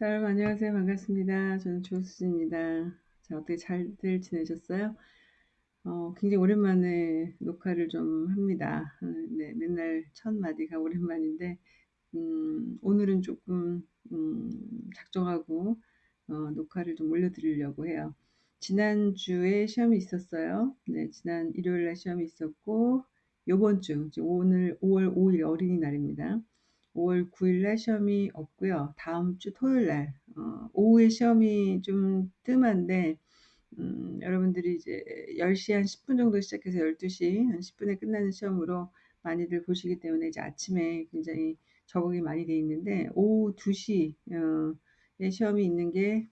자, 여러분 안녕하세요. 반갑습니다. 저는 조수지입니다. 자, 어떻게 잘들 지내셨어요? 어, 굉장히 오랜만에 녹화를 좀 합니다. 어, 네, 맨날 첫 마디가 오랜만인데, 음, 오늘은 조금, 음, 작정하고, 어, 녹화를 좀 올려드리려고 해요. 지난주에 시험이 있었어요. 네, 지난 일요일날 시험이 있었고, 요번 주, 오늘 5월 5일 어린이날입니다. 5월 9일 날 시험이 없고요. 다음 주 토요일 날 어, 오후에 시험이 좀 뜸한데 음, 여러분들이 이제 10시 한 10분 정도 시작해서 12시 한 10분에 끝나는 시험으로 많이들 보시기 때문에 이제 아침에 굉장히 적응이 많이 돼 있는데 오후 2시에 어, 시험이 있는 게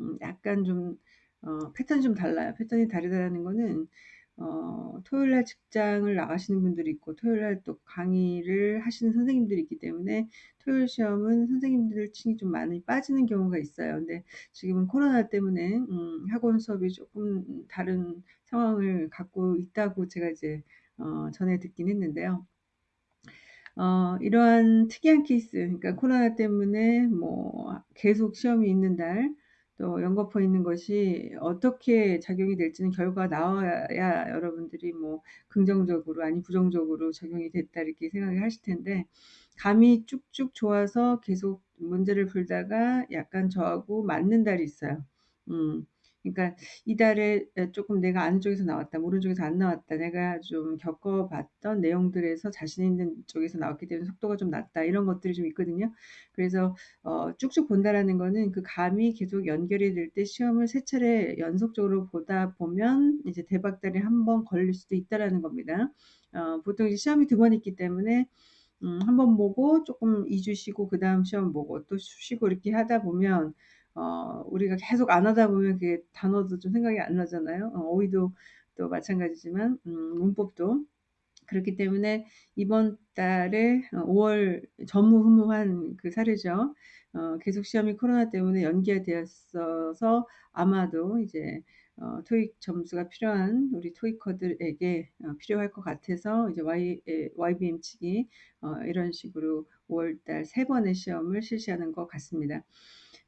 음, 약간 좀 어, 패턴이 좀 달라요. 패턴이 다르다는 거는 어, 토요일 날 직장을 나가시는 분들이 있고 토요일 날 또 강의를 하시는 선생님들이 있기 때문에 토요일 시험은 선생님들 층이 좀 많이 빠지는 경우가 있어요. 근데 지금은 코로나 때문에 음, 학원 수업이 조금 다른 상황을 갖고 있다고 제가 이제 어, 전에 듣긴 했는데요. 어, 이러한 특이한 케이스, 그러니까 코로나 때문에 뭐 계속 시험이 있는 달, 또 연거푸 있는 것이 어떻게 작용이 될지는 결과가 나와야 여러분들이 뭐 긍정적으로 아니 부정적으로 적용이 됐다 이렇게 생각을 하실 텐데 감이 쭉쭉 좋아서 계속 문제를 풀다가 약간 저하고 맞는 달이 있어요. 음. 그러니까 이달에 조금 내가 아는 쪽에서 나왔다, 모르는 쪽에서 안 나왔다, 내가 좀 겪어봤던 내용들에서 자신 있는 쪽에서 나왔기 때문에 속도가 좀 낮다 이런 것들이 좀 있거든요. 그래서 어, 쭉쭉 본다라는 거는 그 감이 계속 연결이 될 때 시험을 세 차례 연속적으로 보다 보면 이제 대박달이 한 번 걸릴 수도 있다라는 겁니다. 어, 보통 이제 시험이 두 번 있기 때문에 음, 한 번 보고 조금 2주 쉬고 그 다음 시험 보고 또 쉬고 이렇게 하다 보면 어, 우리가 계속 안 하다 보면 그게 단어도 좀 생각이 안 나잖아요. 어, 어휘도 또 마찬가지지만 음, 문법도 그렇기 때문에 이번 달에 5월 전무후무한 그 사례죠. 어, 계속 시험이 코로나 때문에 연기가 되었어서 아마도 이제 어, 토익 점수가 필요한 우리 토익커들에게 어, 필요할 것 같아서 이제 Y, YBM 측이 어, 이런 식으로 5월달 세 번의 시험을 실시하는 것 같습니다.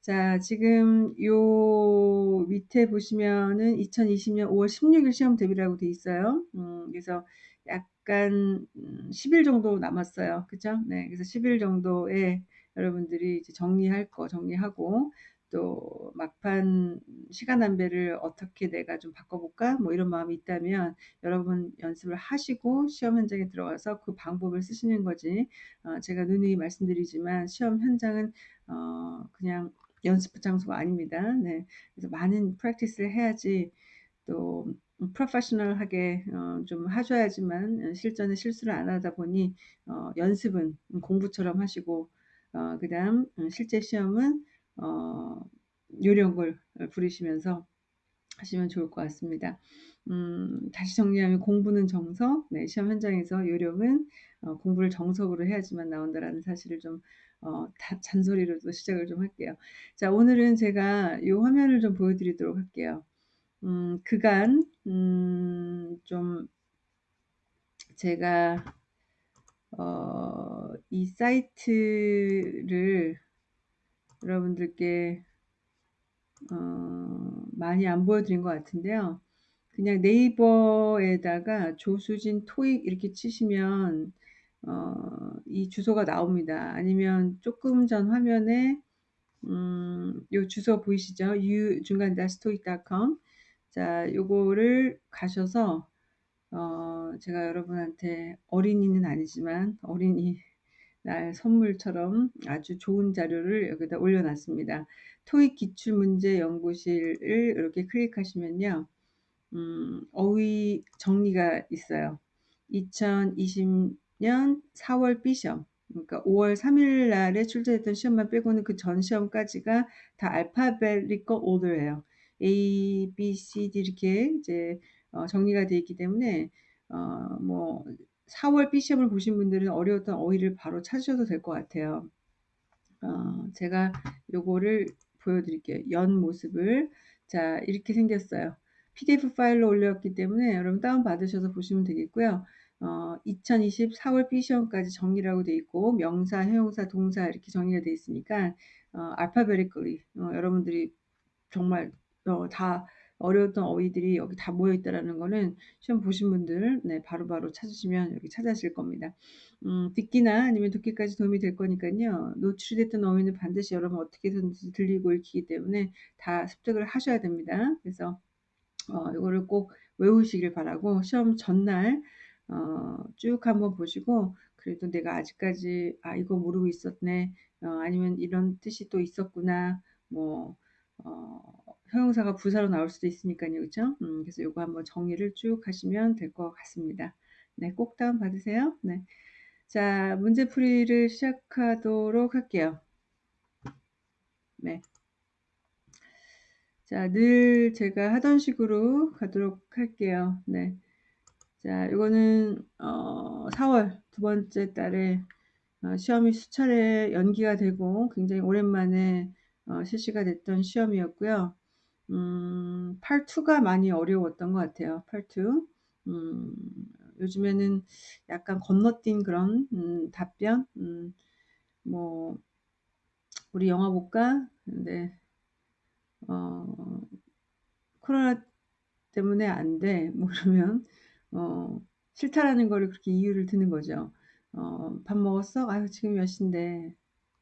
자, 지금 요 밑에 보시면은 2020년 5월 16일 시험 대비라고 돼 있어요. 음, 그래서 약간 10일 음, 정도 남았어요. 그죠? 네. 그래서 10일 정도에 여러분들이 이제 정리할 거 정리하고 또 막판 시간 안배를 어떻게 내가 좀 바꿔볼까? 뭐 이런 마음이 있다면 여러분 연습을 하시고 시험 현장에 들어가서 그 방법을 쓰시는 거지. 어, 제가 누누이 말씀드리지만 시험 현장은 어, 그냥 연습 장소가 아닙니다. 네. 그래서 많은 프랙티스를 해야지 또 프로페셔널하게 어, 좀 하셔야지만 실전에 실수를 안 하다 보니 어, 연습은 공부처럼 하시고 어, 그 다음 실제 시험은 어, 요령을 부리시면서 하시면 좋을 것 같습니다. 음, 다시 정리하면 공부는 정석, 네, 시험 현장에서 요령은 어, 공부를 정석으로 해야지만 나온다라는 사실을 좀 어, 다, 잔소리로도 시작을 좀 할게요. 자, 오늘은 제가 이 화면을 좀 보여드리도록 할게요. 음, 그간 음, 좀 제가 어, 이 사이트를 여러분들께 어, 많이 안 보여드린 것 같은데요. 그냥 네이버에다가 조수진 토익 이렇게 치시면 어, 이 주소가 나옵니다. 아니면 조금 전 화면에 음, 요 주소 보이시죠? u 중간 다스토익.com 자, 요거를 가셔서 어, 제가 여러분한테 어린이는 아니지만 어린이 날 선물처럼 아주 좋은 자료를 여기다 올려놨습니다. 토익 기출문제 연구실을 이렇게 클릭하시면요. 음, 어휘 정리가 있어요. 2020년 4월 B시험 그러니까 5월 3일 날에 출제했던 시험만 빼고는 그 전 시험까지가 다 알파벳리컬 오더예요. A, B, C, D 이렇게 이제 어, 정리가 되어 있기 때문에 어, 뭐 4월 B 시험을 보신 분들은 어려웠던 어휘를 바로 찾으셔도 될 것 같아요. 어, 제가 요거를 보여드릴게요. 연 모습을 자 이렇게 생겼어요. PDF 파일로 올렸기 때문에 여러분 다운 받으셔서 보시면 되겠고요. 어, 2020 4월 B 시험까지 정리라고 돼 있고 명사, 형용사, 동사 이렇게 정리가 돼 있으니까 어, 알파베리컬리 어, 여러분들이 정말 어, 다 어려웠던 어휘들이 여기 다 모여 있다라는 거는 시험 보신 분들 네, 바로바로 찾으시면 여기 찾아실 겁니다. 음, 듣기나 아니면 듣기까지 도움이 될 거니까요. 노출이 됐던 어휘는 반드시 여러분 어떻게든지 들리고 읽히기 때문에 다 습득을 하셔야 됩니다. 그래서 어, 이거를 꼭 외우시길 바라고 시험 전날 어, 쭉 한번 보시고 그래도 내가 아직까지 아 이거 모르고 있었네 어, 아니면 이런 뜻이 또 있었구나 뭐 어, 형용사가 부사로 나올 수도 있으니까요 그렇죠 음, 그래서 이거 한번 정리를 쭉 하시면 될 것 같습니다 네 꼭 다운 받으세요 네. 자 문제풀이를 시작하도록 할게요 네. 자, 늘 제가 하던 식으로 가도록 할게요. 네. 자, 이거는 어, 4월 두 번째 달에 어, 시험이 수차례 연기가 되고 굉장히 오랜만에 어, 실시가 됐던 시험이었고요. 음, 8.2가 많이 어려웠던 것 같아요. 8.2. 음, 요즘에는 약간 건너뛴 그런 음, 답변. 음, 뭐 우리 영화 볼까? 근데 어, 코로나 때문에 안 돼. 뭐 그러면 어, 싫다라는 거를 그렇게 이유를 드는 거죠. 어, 밥 먹었어? 아유, 지금 몇 시인데.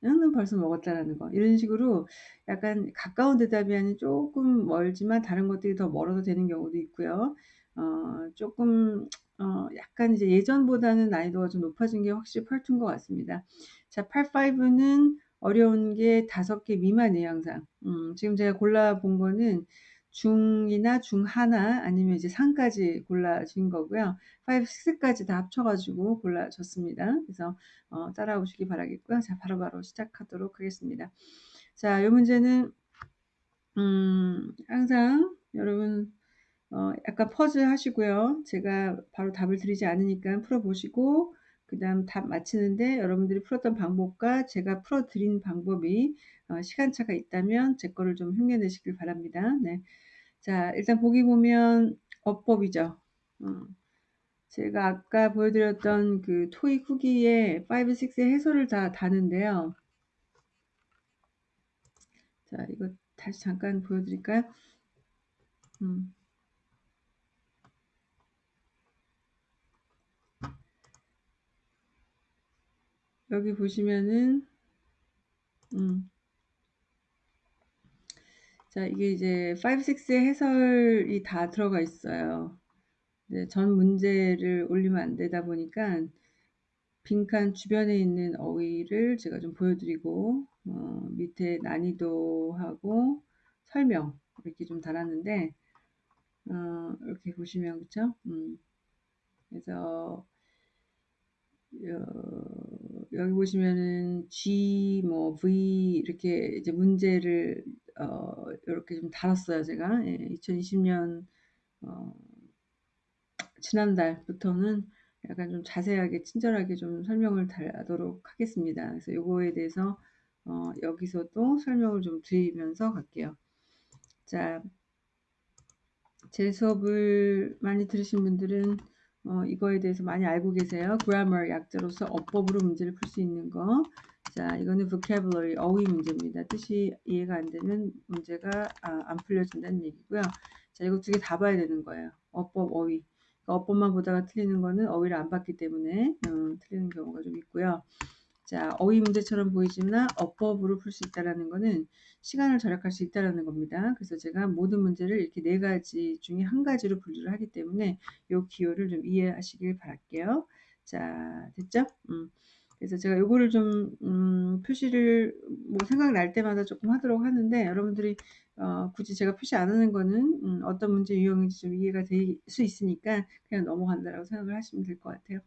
응, 벌써 먹었다라는 거. 이런 식으로 약간 가까운 대답이 아닌 조금 멀지만 다른 것들이 더 멀어도 되는 경우도 있고요. 어, 조금, 어, 약간 이제 예전보다는 난이도가 좀 높아진 게 확실히 8인 것 같습니다. 자, 8-5는 어려운 게 다섯 개 미만이에요, 항상. 음, 지금 제가 골라본 거는 중이나 중 하나 아니면 이제 상까지 골라진 거고요. 5, 6까지 다 합쳐가지고 골라졌습니다. 그래서 어, 따라오시기 바라겠고요. 자, 바로바로 바로 시작하도록 하겠습니다. 자, 이 문제는 음, 항상 여러분 어, 약간 퍼즐 하시고요. 제가 바로 답을 드리지 않으니까 풀어보시고 그 다음 답 맞히는데 여러분들이 풀었던 방법과 제가 풀어드린 방법이 어, 시간차가 있다면 제 거를 좀 흉내내시길 바랍니다. 네. 자, 일단 보기 보면 어법이죠. 어, 제가 아까 보여드렸던 그 토익 후기에 5, 6의 해설을 다 다는데요. 자, 이거 다시 잠깐 보여드릴까요? 음. 여기 보시면은 음. 자, 이게 이제 5, 6의 해설이 다 들어가 있어요. 네, 전 문제를 올리면 안 되다 보니까 빈칸 주변에 있는 어휘를 제가 좀 보여드리고 어, 밑에 난이도하고 설명 이렇게 좀 달았는데 어, 이렇게 보시면 그쵸? 음, 그래서 어, 여기 보시면은 G 뭐 V 이렇게 이제 문제를 어, 이렇게 좀 달았어요 제가 예, 2020년 어, 지난달부터는 약간 좀 자세하게 친절하게 좀 설명을 달도록 하겠습니다. 그래서 요거에 대해서 어, 여기서도 설명을 좀 드리면서 갈게요. 자, 제 수업을 많이 들으신 분들은 어, 이거에 대해서 많이 알고 계세요. grammar 약자로서 어법으로 문제를 풀 수 있는 거. 자, 이거는 vocabulary 어휘 문제입니다. 뜻이 이해가 안 되면 문제가 아, 안 풀려진다는 얘기고요. 자, 이거 두 개 다 봐야 되는 거예요. 어법, 어휘. 그러니까 어법만 보다가 틀리는 거는 어휘를 안 봤기 때문에 어, 틀리는 경우가 좀 있고요. 자, 어휘 문제처럼 보이지만 어법으로 풀 수 있다라는 거는 시간을 절약할 수 있다라는 겁니다. 그래서 제가 모든 문제를 이렇게 네 가지 중에 한 가지로 분류를 하기 때문에 이 기호를 좀 이해하시길 바랄게요. 자, 됐죠? 음. 그래서 제가 요거를 좀 음, 표시를 뭐 생각날 때마다 조금 하도록 하는데 여러분들이 어, 굳이 제가 표시 안 하는 거는 음, 어떤 문제 유형인지 좀 이해가 될 수 있으니까 그냥 넘어간다라고 생각을 하시면 될 것 같아요.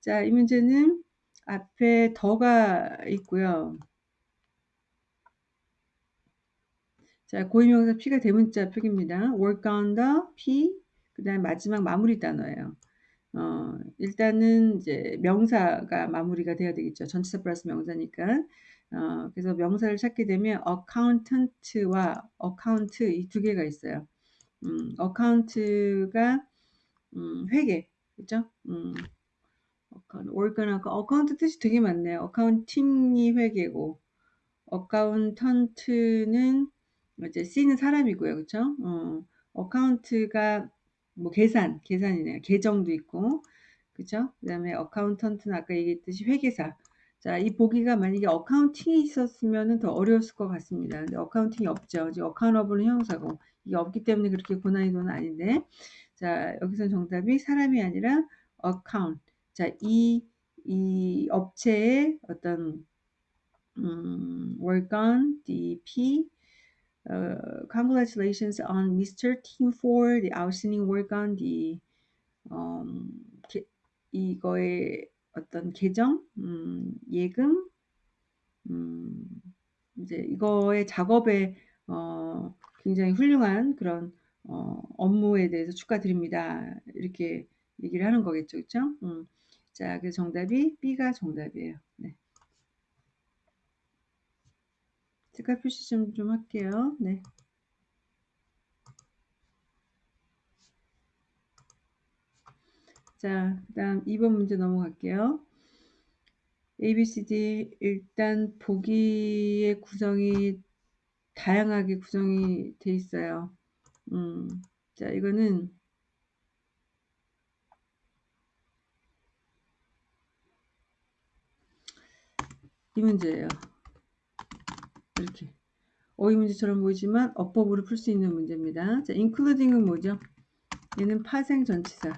자, 이 문제는 앞에 더가 있고요. 자, 고유명사 P가 대문자 표기입니다. work on the P, 그 다음 마지막 마무리 단어예요. 어, 일단은 이제 명사가 마무리가 돼야 되겠죠. 전치사 플러스 명사니까. 어, 그래서 명사를 찾게 되면 accountant와 account 이 두 개가 있어요. 음, account가 음, 회계, 그죠? 음, account, account 뜻이 되게 많네요. accounting이 회계고, accountant는 이제 C는 사람이고요. 그쵸? 어, account가 뭐 계산, 계산이네요. 계정도 있고, 그쵸? 그 다음에 accountant는 아까 얘기했듯이 회계사. 자, 이 보기가 만약에 accounting이 있었으면 더 어려웠을 것 같습니다. 근데 accounting이 없죠. 이제 accountable은 형용사고, 이게 없기 때문에 그렇게 고난이도는 아닌데, 자, 여기서 정답이 사람이 아니라 account. 자, 이, 이 업체의 어떤, 음, work on DP, uh, congratulations on Mr. Team for the outstanding work on the, um, 게, 이거의 어떤 계정, 음, 예금, 음, 이제 이거의 작업에, 어, 굉장히 훌륭한 그런, 어, 업무에 대해서 축하드립니다. 이렇게 얘기를 하는 거겠죠. 그쵸? 음. 자, 그래서 정답이 B가 정답이에요. 네. 색깔 표시 좀, 좀 할게요. 네. 자, 그 다음 2번 문제 넘어갈게요. A, B, C, D 일단 보기의 구성이 다양하게 구성이 돼 있어요. 음, 자, 이거는 이 문제예요. 이렇게 어휘 문제처럼 보이지만 어법으로 풀 수 있는 문제입니다. 자, including은 뭐죠? 얘는 파생 전치사.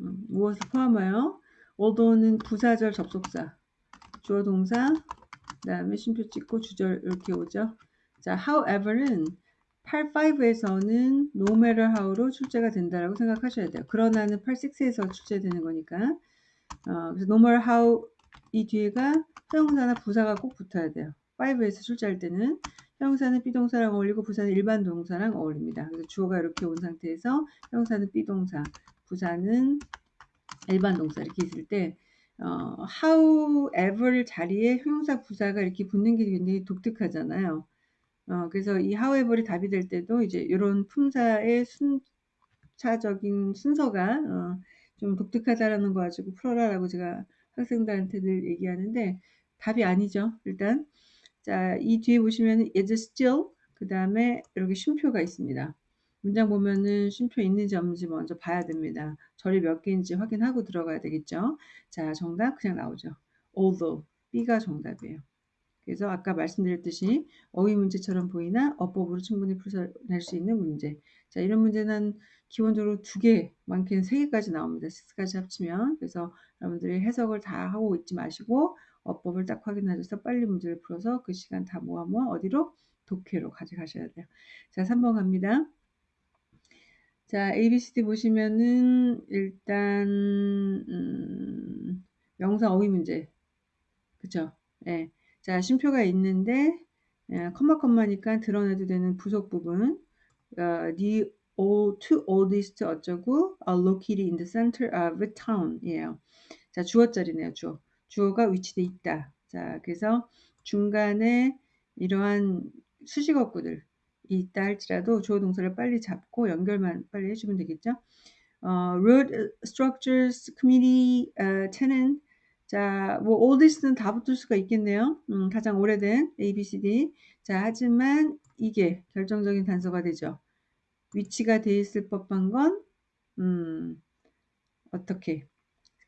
음, 무엇을 포함하여? although는 부사절 접속사. 주어 동사, 그 다음에 쉼표 찍고 주절 이렇게 오죠. 자, however는 85에서는 no matter how로 출제가 된다라고 생각하셔야 돼요. 그러나는 86에서 출제되는 거니까. 어, 그래서 no matter how 이 뒤에가 형용사나 부사가 꼭 붙어야 돼요. 5에서 출제할 때는 형용사는 비동사랑 어울리고 부사는 일반 동사랑 어울립니다. 그래서 주어가 이렇게 온 상태에서 형용사는 비동사, 부사는 일반 동사 이렇게 있을 때 어, however 자리에 형용사 부사가 이렇게 붙는 게 굉장히 독특하잖아요. 어, 그래서 이 however이 답이 될 때도 이제 이런 품사의 순차적인 순서가 어, 좀 독특하다라는 거 가지고 풀어라라고 제가 학생들한테 늘 얘기하는데 답이 아니죠. 일단 자, 이 뒤에 보시면 is still 그 다음에 이렇게 쉼표가 있습니다. 문장 보면은 쉼표 있는지 없는지 먼저 봐야 됩니다. 절이 몇 개인지 확인하고 들어가야 되겠죠. 자, 정답 그냥 나오죠. although B가 정답이에요. 그래서 아까 말씀드렸듯이 어휘 문제처럼 보이나 어법으로 충분히 풀어낼 수 있는 문제. 자, 이런 문제는 기본적으로 두 개, 많게는 세 개까지 나옵니다. 6까지 합치면. 그래서 여러분들이 해석을 다 하고 있지 마시고 어법을 딱 확인하셔서 빨리 문제를 풀어서 그 시간 다 모아 모아 어디로? 독해로 가져가셔야 돼요. 자, 3번 갑니다. 자, ABCD 보시면은 일단 음, 명사 어휘 문제. 그쵸? 예. 네. 자, 쉼표가 있는데 예, 컴마 컴마니까 드러내도 되는 부속 부분. 어, all, two oldest 어쩌고 are located in the center of a town이에요. 자, 주어짜리네요. 주어. 주어가 위치돼 있다. 자, 그래서 중간에 이러한 수식어구들 있다 할지라도 주어 동사를 빨리 잡고 연결만 빨리 해주면 되겠죠. 어, road structures committee uh, tenant 자, 뭐 oldest는 다 붙을 수가 있겠네요. 음, 가장 오래된 A, B, C, D. 자, 하지만 이게 결정적인 단서가 되죠. 위치가 돼 있을 법한 건 음, 어떻게?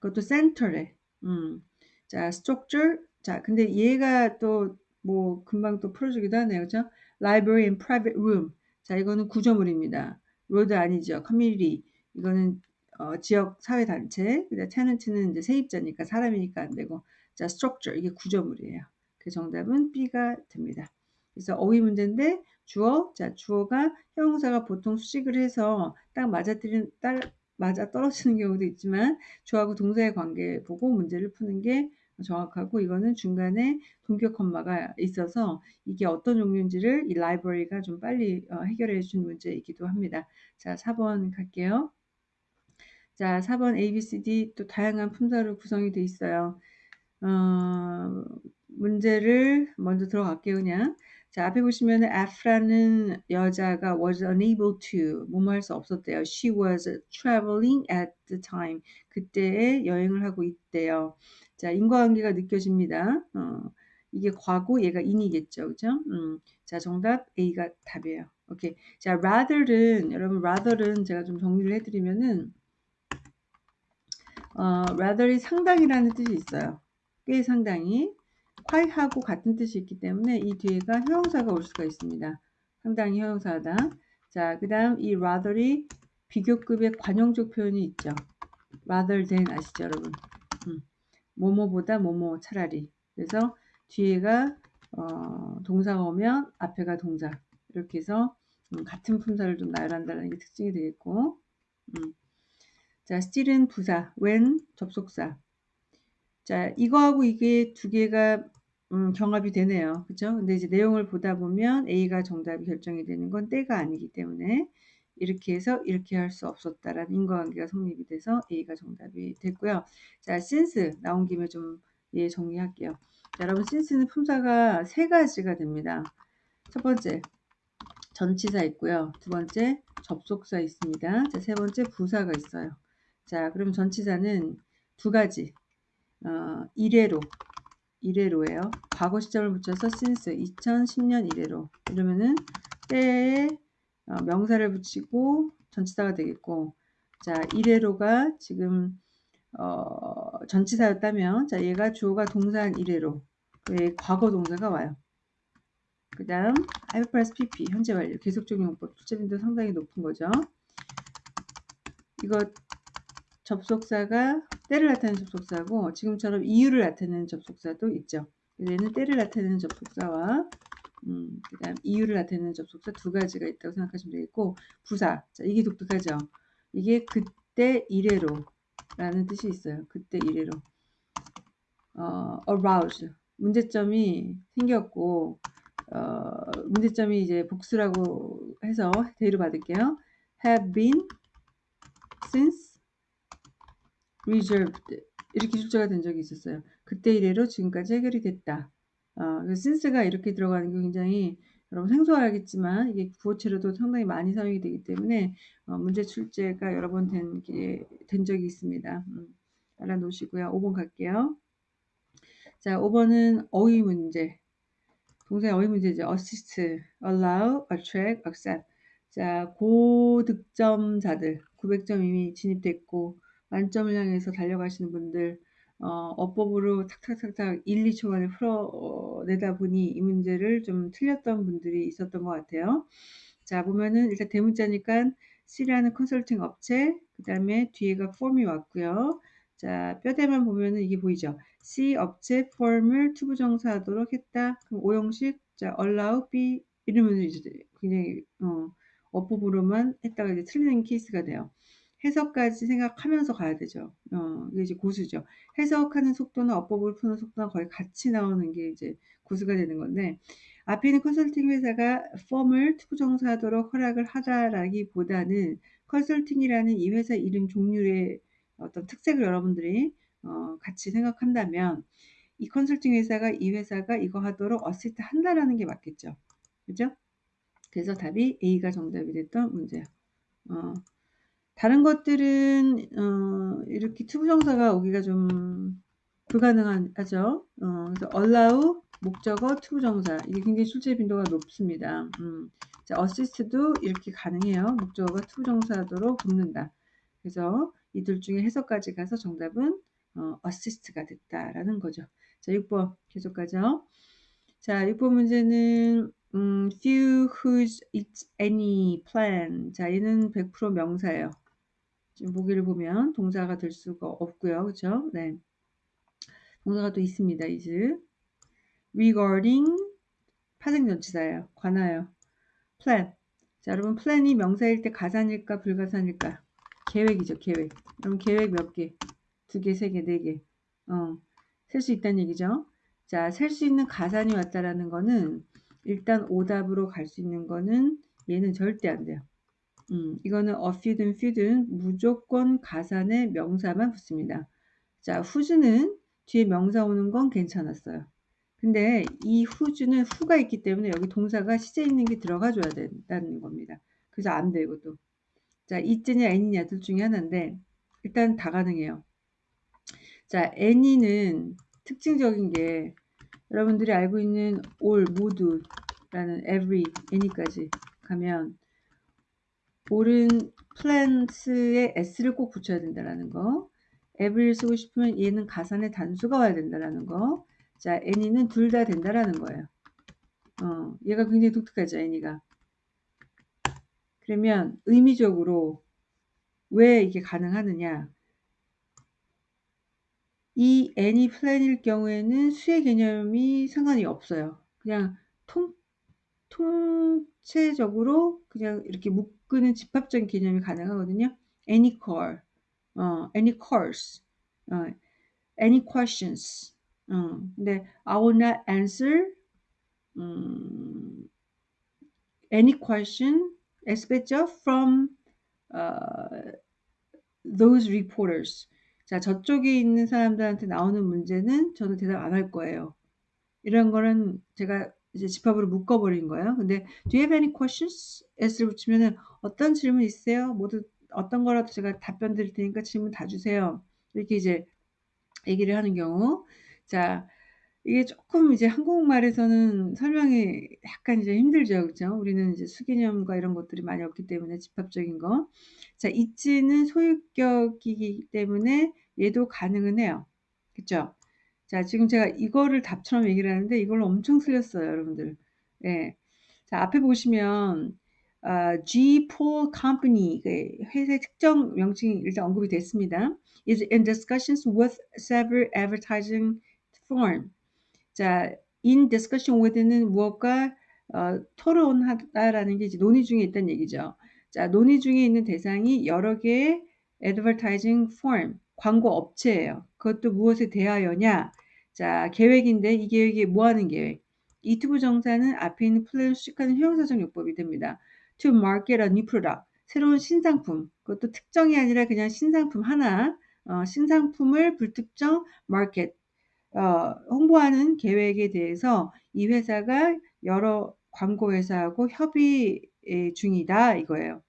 그것도 센터래. 음. 자, structure. 자, 근데 얘가 또 뭐 금방 또 풀어주기도 하네요. 그죠? library and private room. 자, 이거는 구조물입니다. road 아니죠. community. 이거는 어, 지역 사회 단체. 근데 tenant는 이제 세입자니까 사람이니까 안 되고. 자, structure. 이게 구조물이에요. 그 정답은 B가 됩니다. 그래서 어휘 문제인데 주어. 자, 주어가 형용사가 보통 수식을 해서 딱 맞아뜨리는 딸 맞아 떨어지는 경우도 있지만 주하고 동사의 관계 보고 문제를 푸는 게 정확하고 이거는 중간에 동격 컴마가 있어서 이게 어떤 종류인지를 이 라이브러리가 좀 빨리 어, 해결해 준 문제이기도 합니다. 자, 4번 갈게요. 자, 4번 A, B, C, D 또 다양한 품사로 구성이 되어 있어요. 어, 문제를 먼저 들어갈게요, 그냥. 자, 앞에 보시면 F라는 여자가 was unable to 뭐뭐 할 수 없었대요. She was traveling at the time. 그때에 여행을 하고 있대요. 자, 인과관계가 느껴집니다. 어, 이게 과거, 얘가 in이겠죠. 그죠? 음, 자, 정답 A가 답이에요. 오케이. 자, rather는, 여러분, rather는 제가 좀 정리를 해 드리면은, 어, rather이 상당이라는 뜻이 있어요. 꽤 상당히. Quite하고 같은 뜻이 있기 때문에 이 뒤에가 형용사가 올 수가 있습니다. 상당히 형용사다. 자, 그 다음 이 rather이 비교급의 관용적 표현이 있죠. rather than 아시죠, 여러분? 음, 뭐뭐보다 뭐뭐 차라리. 그래서 뒤에가 어, 동사가 오면 앞에가 동사. 이렇게 해서 음, 같은 품사를 좀 나열한다는 게 특징이 되겠고 음. 자, still은 부사, when 접속사. 자, 이거하고 이게 두 개가 음, 경합이 되네요. 그죠? 근데 이제 내용을 보다 보면 A가 정답이 결정이 되는 건 때가 아니기 때문에 이렇게 해서 이렇게 할 수 없었다라는 인과관계가 성립이 돼서 A가 정답이 됐고요. 자, since 나온 김에 좀 예, 정리할게요. 자, 여러분, since는 품사가 세 가지가 됩니다. 첫 번째, 전치사 있고요. 두 번째, 접속사 있습니다. 자, 세 번째, 부사가 있어요. 자, 그럼 전치사는 두 가지. 어, 이래로, 이래로예요. 과거 시점을 붙여서 since 2010년 이래로. 이러면은 때에 어, 명사를 붙이고 전치사가 되겠고, 자, 이래로가 지금 어, 전치사였다면, 자, 얘가 주어가 동사한 이래로. 왜 과거 동사가 와요. 그 다음 plus pp 현재 완료 계속적인 용법 출제 빈도 상당히 높은 거죠. 이거 접속사가 때를 나타내는 접속사고 지금처럼 이유를 나타내는 접속사도 있죠. 얘는 때를 나타내는 접속사와 음, 그 다음 이유를 나타내는 접속사 두 가지가 있다고 생각하시면 되겠고 부사 자 이게 독특하죠. 이게 그때 이래로 라는 뜻이 있어요. 그때 이래로 어, arouse 문제점이 생겼고 어, 문제점이 이제 복수라고 해서 대로 받을게요. have been since reserved 이렇게 출제가 된 적이 있었어요. 그때 이래로 지금까지 해결이 됐다. 어, since가 이렇게 들어가는 게 굉장히 여러분 생소하겠지만 이게 구어체로도 상당히 많이 사용이 되기 때문에 어, 문제 출제가 여러 번 된 된 적이 있습니다. 음, 알아놓으시고요. 5번 갈게요. 자, 5번은 어휘 문제. 동사의 어휘 문제죠. assist, allow, attract, accept. 자, 고득점자들 900점 이미 진입됐고 만점을 향해서 달려가시는 분들 어, 어법으로 탁탁탁탁 1, 2초 만에 풀어내다 보니 이 문제를 좀 틀렸던 분들이 있었던 것 같아요. 자, 보면은 일단 대문자니까 C라는 컨설팅 업체, 그 다음에 뒤에가 폼이 왔고요. 자, 뼈대만 보면은 이게 보이죠? C 업체 폼을 투부정사하도록 했다. 그럼 오형식, 자, allow B 이러면 이제 굉장히 어, 어법으로만 했다가 이제 틀리는 케이스가 돼요. 해석까지 생각하면서 가야 되죠. 어, 이게 이제 고수죠. 해석하는 속도나 어법을 푸는 속도나 거의 같이 나오는 게 이제 고수가 되는 건데, 앞에 있는 컨설팅 회사가 firm을 to부정사하도록 허락을 하다라기보다는 컨설팅이라는 이 회사 이름 종류의 어떤 특색을 여러분들이 어, 같이 생각한다면 이 컨설팅 회사가 이 회사가 이거 하도록 어시스트 한다라는 게 맞겠죠. 그죠? 그래서 답이 A가 정답이 됐던 문제예요. 어, 다른 것들은 어, 이렇게 to부정사가 오기가 좀 불가능하죠. 어, 그래서 allow 목적어 to부정사 이게 굉장히 출제 빈도가 높습니다. 음. 자, assist도 이렇게 가능해요. 목적어가 to부정사도록 붙는다. 그래서 이 둘 중에 해석까지 가서 정답은 어, assist가 됐다라는 거죠. 자, 6번 계속 가죠. 자, 6번 문제는 음, few whose it's any plan. 자, 얘는 100% 명사예요. 지금 보기를 보면 동사가 될 수가 없고요. 그렇죠? 네. 동사가 또 있습니다. is regarding 파생전치사예요. 관하여 plan. 자, 여러분 plan이 명사일 때 가산일까 불가산일까? 계획이죠. 계획. 그럼 계획 몇 개? 두 개, 세 개, 네 개. 어, 셀 수 있다는 얘기죠. 자, 셀 수 있는 가산이 왔다라는 거는 일단 오답으로 갈 수 있는 거는 얘는 절대 안 돼요. 음, 이거는 few든 few든 무조건 가산에 명사만 붙습니다. 자, 후즈는 뒤에 명사 오는 건 괜찮았어요. 근데 이 who's는 who가 있기 때문에 여기 동사가 시제 있는 게 들어가 줘야 된다는 겁니다. 그래서 안 돼, 이것도. 자, 있느냐, 애니냐, 둘 중에 하나인데, 일단 다 가능해요. 자, any는 특징적인 게, 여러분들이 알고 있는 all, 모두라는 every, any까지 가면, all은 plants에 s를 꼭 붙여야 된다는 거. every를 쓰고 싶으면 얘는 가산의 단수가 와야 된다는 거. 자, any는 둘 다 된다라는 거예요. 어, 얘가 굉장히 독특하죠, any가. 그러면 의미적으로 왜 이게 가능하느냐? 이 any plan일 경우에는 수의 개념이 상관이 없어요. 그냥 통, 통체적으로 그냥 이렇게 묶 는 집합적인 개념이 가능하거든요. any call, 어, any course, 어, any questions. 어, 근데 I will not answer 음, any question expected from uh, those reporters. 자, 저쪽에 있는 사람들한테 나오는 문제는 저는 대답 안 할 거예요. 이런 거는 제가 이제 집합으로 묶어버린 거예요. 근데 do you have any questions? s를 붙이면은 어떤 질문 있어요? 모두 어떤 거라도 제가 답변 드릴 테니까 질문 다 주세요. 이렇게 이제 얘기를 하는 경우. 자, 이게 조금 이제 한국말에서는 설명이 약간 이제 힘들죠. 그죠? 우리는 이제 수개념과 이런 것들이 많이 없기 때문에 집합적인 거. 자, 있지는 소유격이기 때문에 얘도 가능은 해요. 그쵸? 자, 지금 제가 이거를 답처럼 얘기를 하는데 이걸 엄청 틀렸어요, 여러분들. 예. 자, 앞에 보시면 어, G Pool Company 그 회사의 특정 명칭이 일단 언급이 됐습니다. is in discussions with several advertising firm. 자, in discussion with는 무엇과 어, 토론하다라는 게 이제 논의 중에 있다는 얘기죠. 자, 논의 중에 있는 대상이 여러 개의 advertising firm, 광고 업체예요. 그것도 무엇에 대하여냐? 자, 계획인데 이 계획이 뭐 하는 계획? 이 투부 정사는 앞에 있는 플랜을 수식하는 형용사적 요법이 됩니다. to market a new product. 새로운 신상품. 그것도 특정이 아니라 그냥 신상품 하나. 어, 신상품을 불특정 market. 어, 홍보하는 계획에 대해서 이 회사가 여러 광고 회사하고 협의 중이다 이거예요.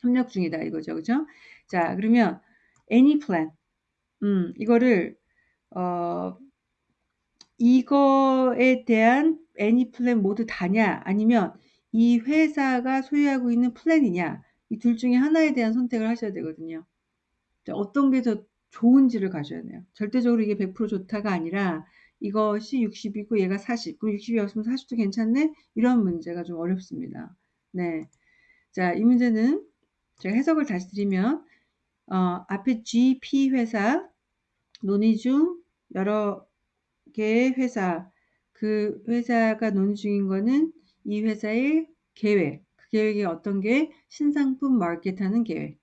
협력 중이다 이거죠. 그죠? 자, 그러면 any plan. 음, 이거를 어 이거에 대한 any plan 모두 다냐 아니면 이 회사가 소유하고 있는 플랜이냐 이 둘 중에 하나에 대한 선택을 하셔야 되거든요. 어떤 게 더 좋은지를 가셔야 돼요. 절대적으로 이게 100% 좋다가 아니라 이것이 60이고 얘가 40. 그럼 60이 없으면 40도 괜찮네? 이런 문제가 좀 어렵습니다. 네. 자, 이 문제는 제가 해석을 다시 드리면 어, 앞에 GP 회사 논의 중 여러 개의 회사. 그 회사가 논의 중인 거는 이 회사의 계획. 그 계획이 어떤 게? 신상품 마켓하는 계획.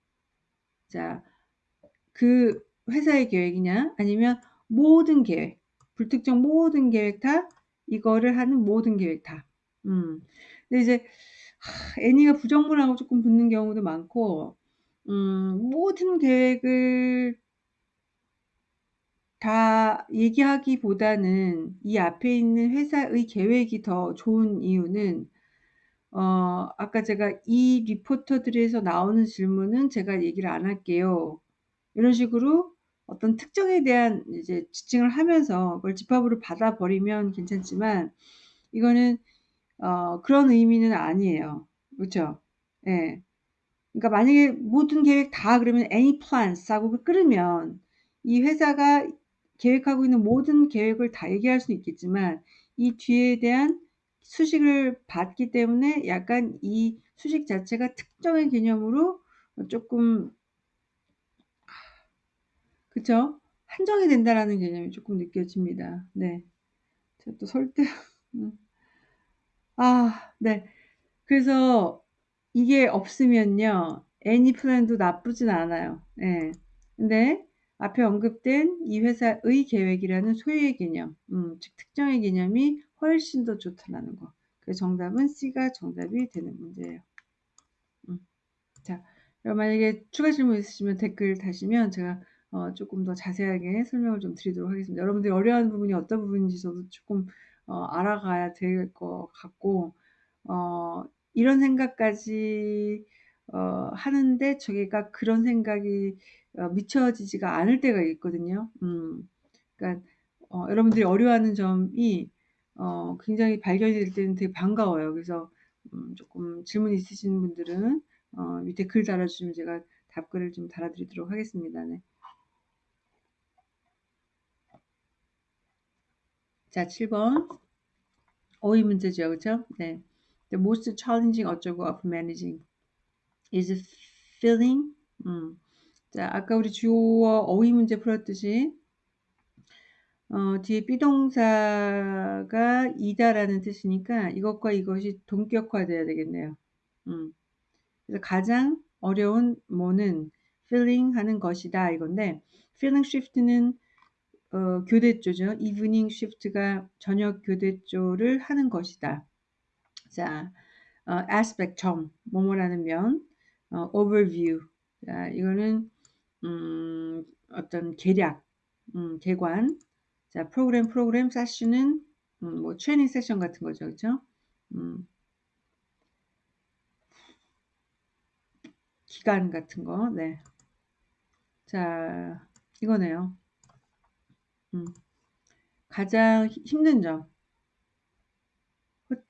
자그 회사의 계획이냐? 아니면 모든 계획. 불특정 모든 계획 다 이거를 하는 모든 계획 다. 음. 근데 이제 애니가 부정문하고 조금 붙는 경우도 많고 음, 모든 계획을 다 얘기하기보다는 이 앞에 있는 회사의 계획이 더 좋은 이유는 어, 아까 제가 이 리포터들에서 나오는 질문은 제가 얘기를 안 할게요. 이런 식으로 어떤 특정에 대한 이제 지칭을 하면서 그걸 집합으로 받아버리면 괜찮지만 이거는 어, 그런 의미는 아니에요. 그렇죠? 예. 그러니까 만약에 모든 계획 다 그러면 any plans 하고 끌으면 이 회사가 계획하고 있는 모든 계획을 다 얘기할 수 있겠지만 이 뒤에 대한 수식을 받기 때문에 약간 이 수식 자체가 특정의 개념으로 조금 그쵸? 한정이 된다라는 개념이 조금 느껴집니다. 네. 제가 또 설득 음. 아, 네. 그래서 이게 없으면요. 애니 플랜도 나쁘진 않아요. 네. 근데 앞에 언급된 이 회사의 계획이라는 소유의 개념, 음, 즉 특정의 개념이 훨씬 더 좋다라는 거. 그래서 정답은 C가 정답이 되는 문제예요. 음. 자, 만약에 추가 질문 있으시면 댓글 다시면 제가 어, 조금 더 자세하게 설명을 좀 드리도록 하겠습니다. 여러분들이 어려워하는 부분이 어떤 부분인지 저도 조금 어, 알아가야 될 것 같고 어, 이런 생각까지 어, 하는데 저게가 그런 생각이 어, 미쳐지지가 않을 때가 있거든요. 음, 그러니까 어, 여러분들이 어려워하는 점이 어, 굉장히 발견이 될 때는 되게 반가워요. 그래서 음, 조금 질문 있으신 분들은 어, 밑에 글 달아주시면 제가 답글을 좀 달아드리도록 하겠습니다. 네. 자, 7번. 어휘 문제죠. 그렇죠? 네. The most challenging 어쩌고 of managing is feeling. 음. 자, 아까 우리 주어 어휘 문제 풀었듯이 어, 뒤에 비동사가 이다라는 뜻이니까 이것과 이것이 동격화돼야 되겠네요. 음. 그래서 가장 어려운 뭐는 feeling 하는 것이다 이건데 feeling shift는 어, 교대조죠. evening shift가 저녁 교대조를 하는 것이다. 자, 어, aspect 점, 뭐뭐라는 면, 어, overview. 자, 이거는 음, 어떤 계략, 음, 개관. 자, 프로그램, 프로그램, 세션은 음, 뭐 트레이닝 세션 같은 거죠, 그렇죠? 음, 기간 같은 거, 네. 자, 이거네요. 음, 가장 힘든 점.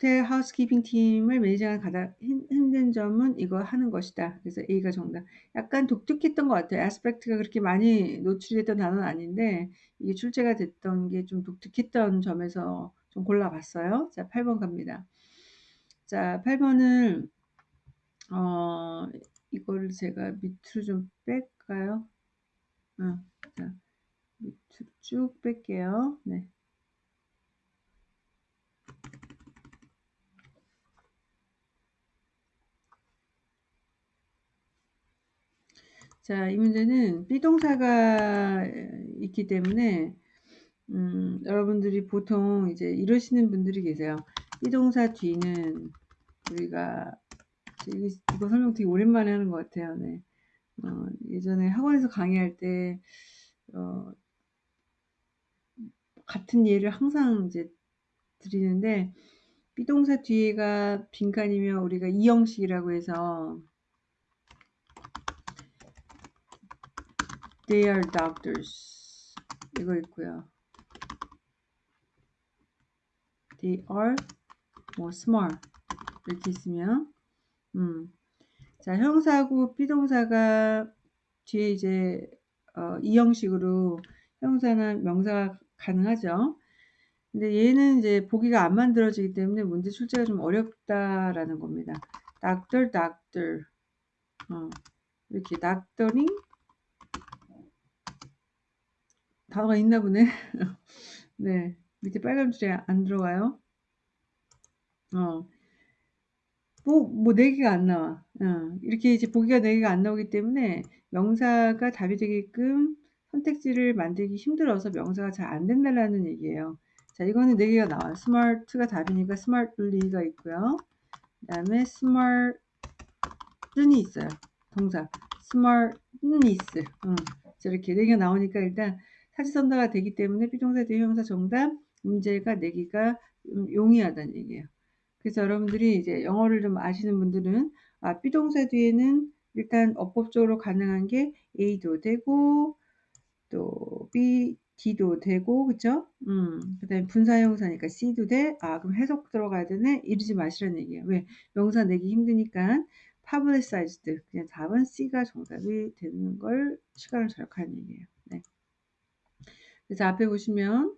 호텔 housekeeping 팀을 매니저가 가장 힘든 점은 이거 하는 것이다. 그래서 A가 정답. 약간 독특했던 것 같아요. aspect가 그렇게 많이 노출됐던 단어는 아닌데 이게 출제가 됐던 게 좀 독특했던 점에서 좀 골라봤어요. 자, 8번 갑니다. 자, 8번은 어, 이거를 제가 밑으로 좀 뺄까요? 어, 자, 밑으로 쭉 뺄게요. 네. 자, 이 문제는 비동사가 있기 때문에 음, 여러분들이 보통 이제 이러시는 분들이 계세요. 비동사 뒤는 우리가 이거, 설명 되게 오랜만에 하는 것 같아요. 네. 어, 예전에 학원에서 강의할 때 어, 같은 예를 항상 이제 드리는데 비동사 뒤에가 빈칸이면 우리가 이 형식이라고 해서 They are doctors. 이거 있고요. They are 뭐 smart 이렇게 있으면 음. 자 형사하고 비동사가 뒤에 이제 어, 이 형식으로 형사나 명사가 가능하죠. 근데 얘는 이제 보기가 안 만들어지기 때문에 문제 출제가 좀 어렵다라는 겁니다. doctor, doctor. 어, 이렇게 doctoring 단어가 있나 보네. 네. 밑에 빨간 줄에 안 들어가요. 어. 뭐, 뭐, 네 개가 안 나와. 어. 이렇게 이제 보기가 네 개가 안 나오기 때문에 명사가 답이 되게끔 선택지를 만들기 힘들어서 명사가 잘 안 된다라는 얘기예요. 자, 이거는 네 개가 나와요. smart가 답이니까 smartly가 있고요. 그 다음에 smartly 있어요. 동사. smartness. 음. 이렇게 네 개가 나오니까 일단 사지선다가 되기 때문에 비동사 뒤에 형사 정답 문제가 내기가 용이하다는 얘기예요. 그래서 여러분들이 이제 영어를 좀 아시는 분들은 아 비동사 뒤에는 일단 어법적으로 가능한 게 A도 되고 또 B, D도 되고 그쵸? 음, 그 다음에 분사형사니까 C도 돼. 아 그럼 해석 들어가야 되네? 이러지 마시라는 얘기예요. 왜? 명사 내기 힘드니까 publicized 그냥 답은 C가 정답이 되는 걸 시간을 절약하는 얘기예요. 네. 그래서 앞에 보시면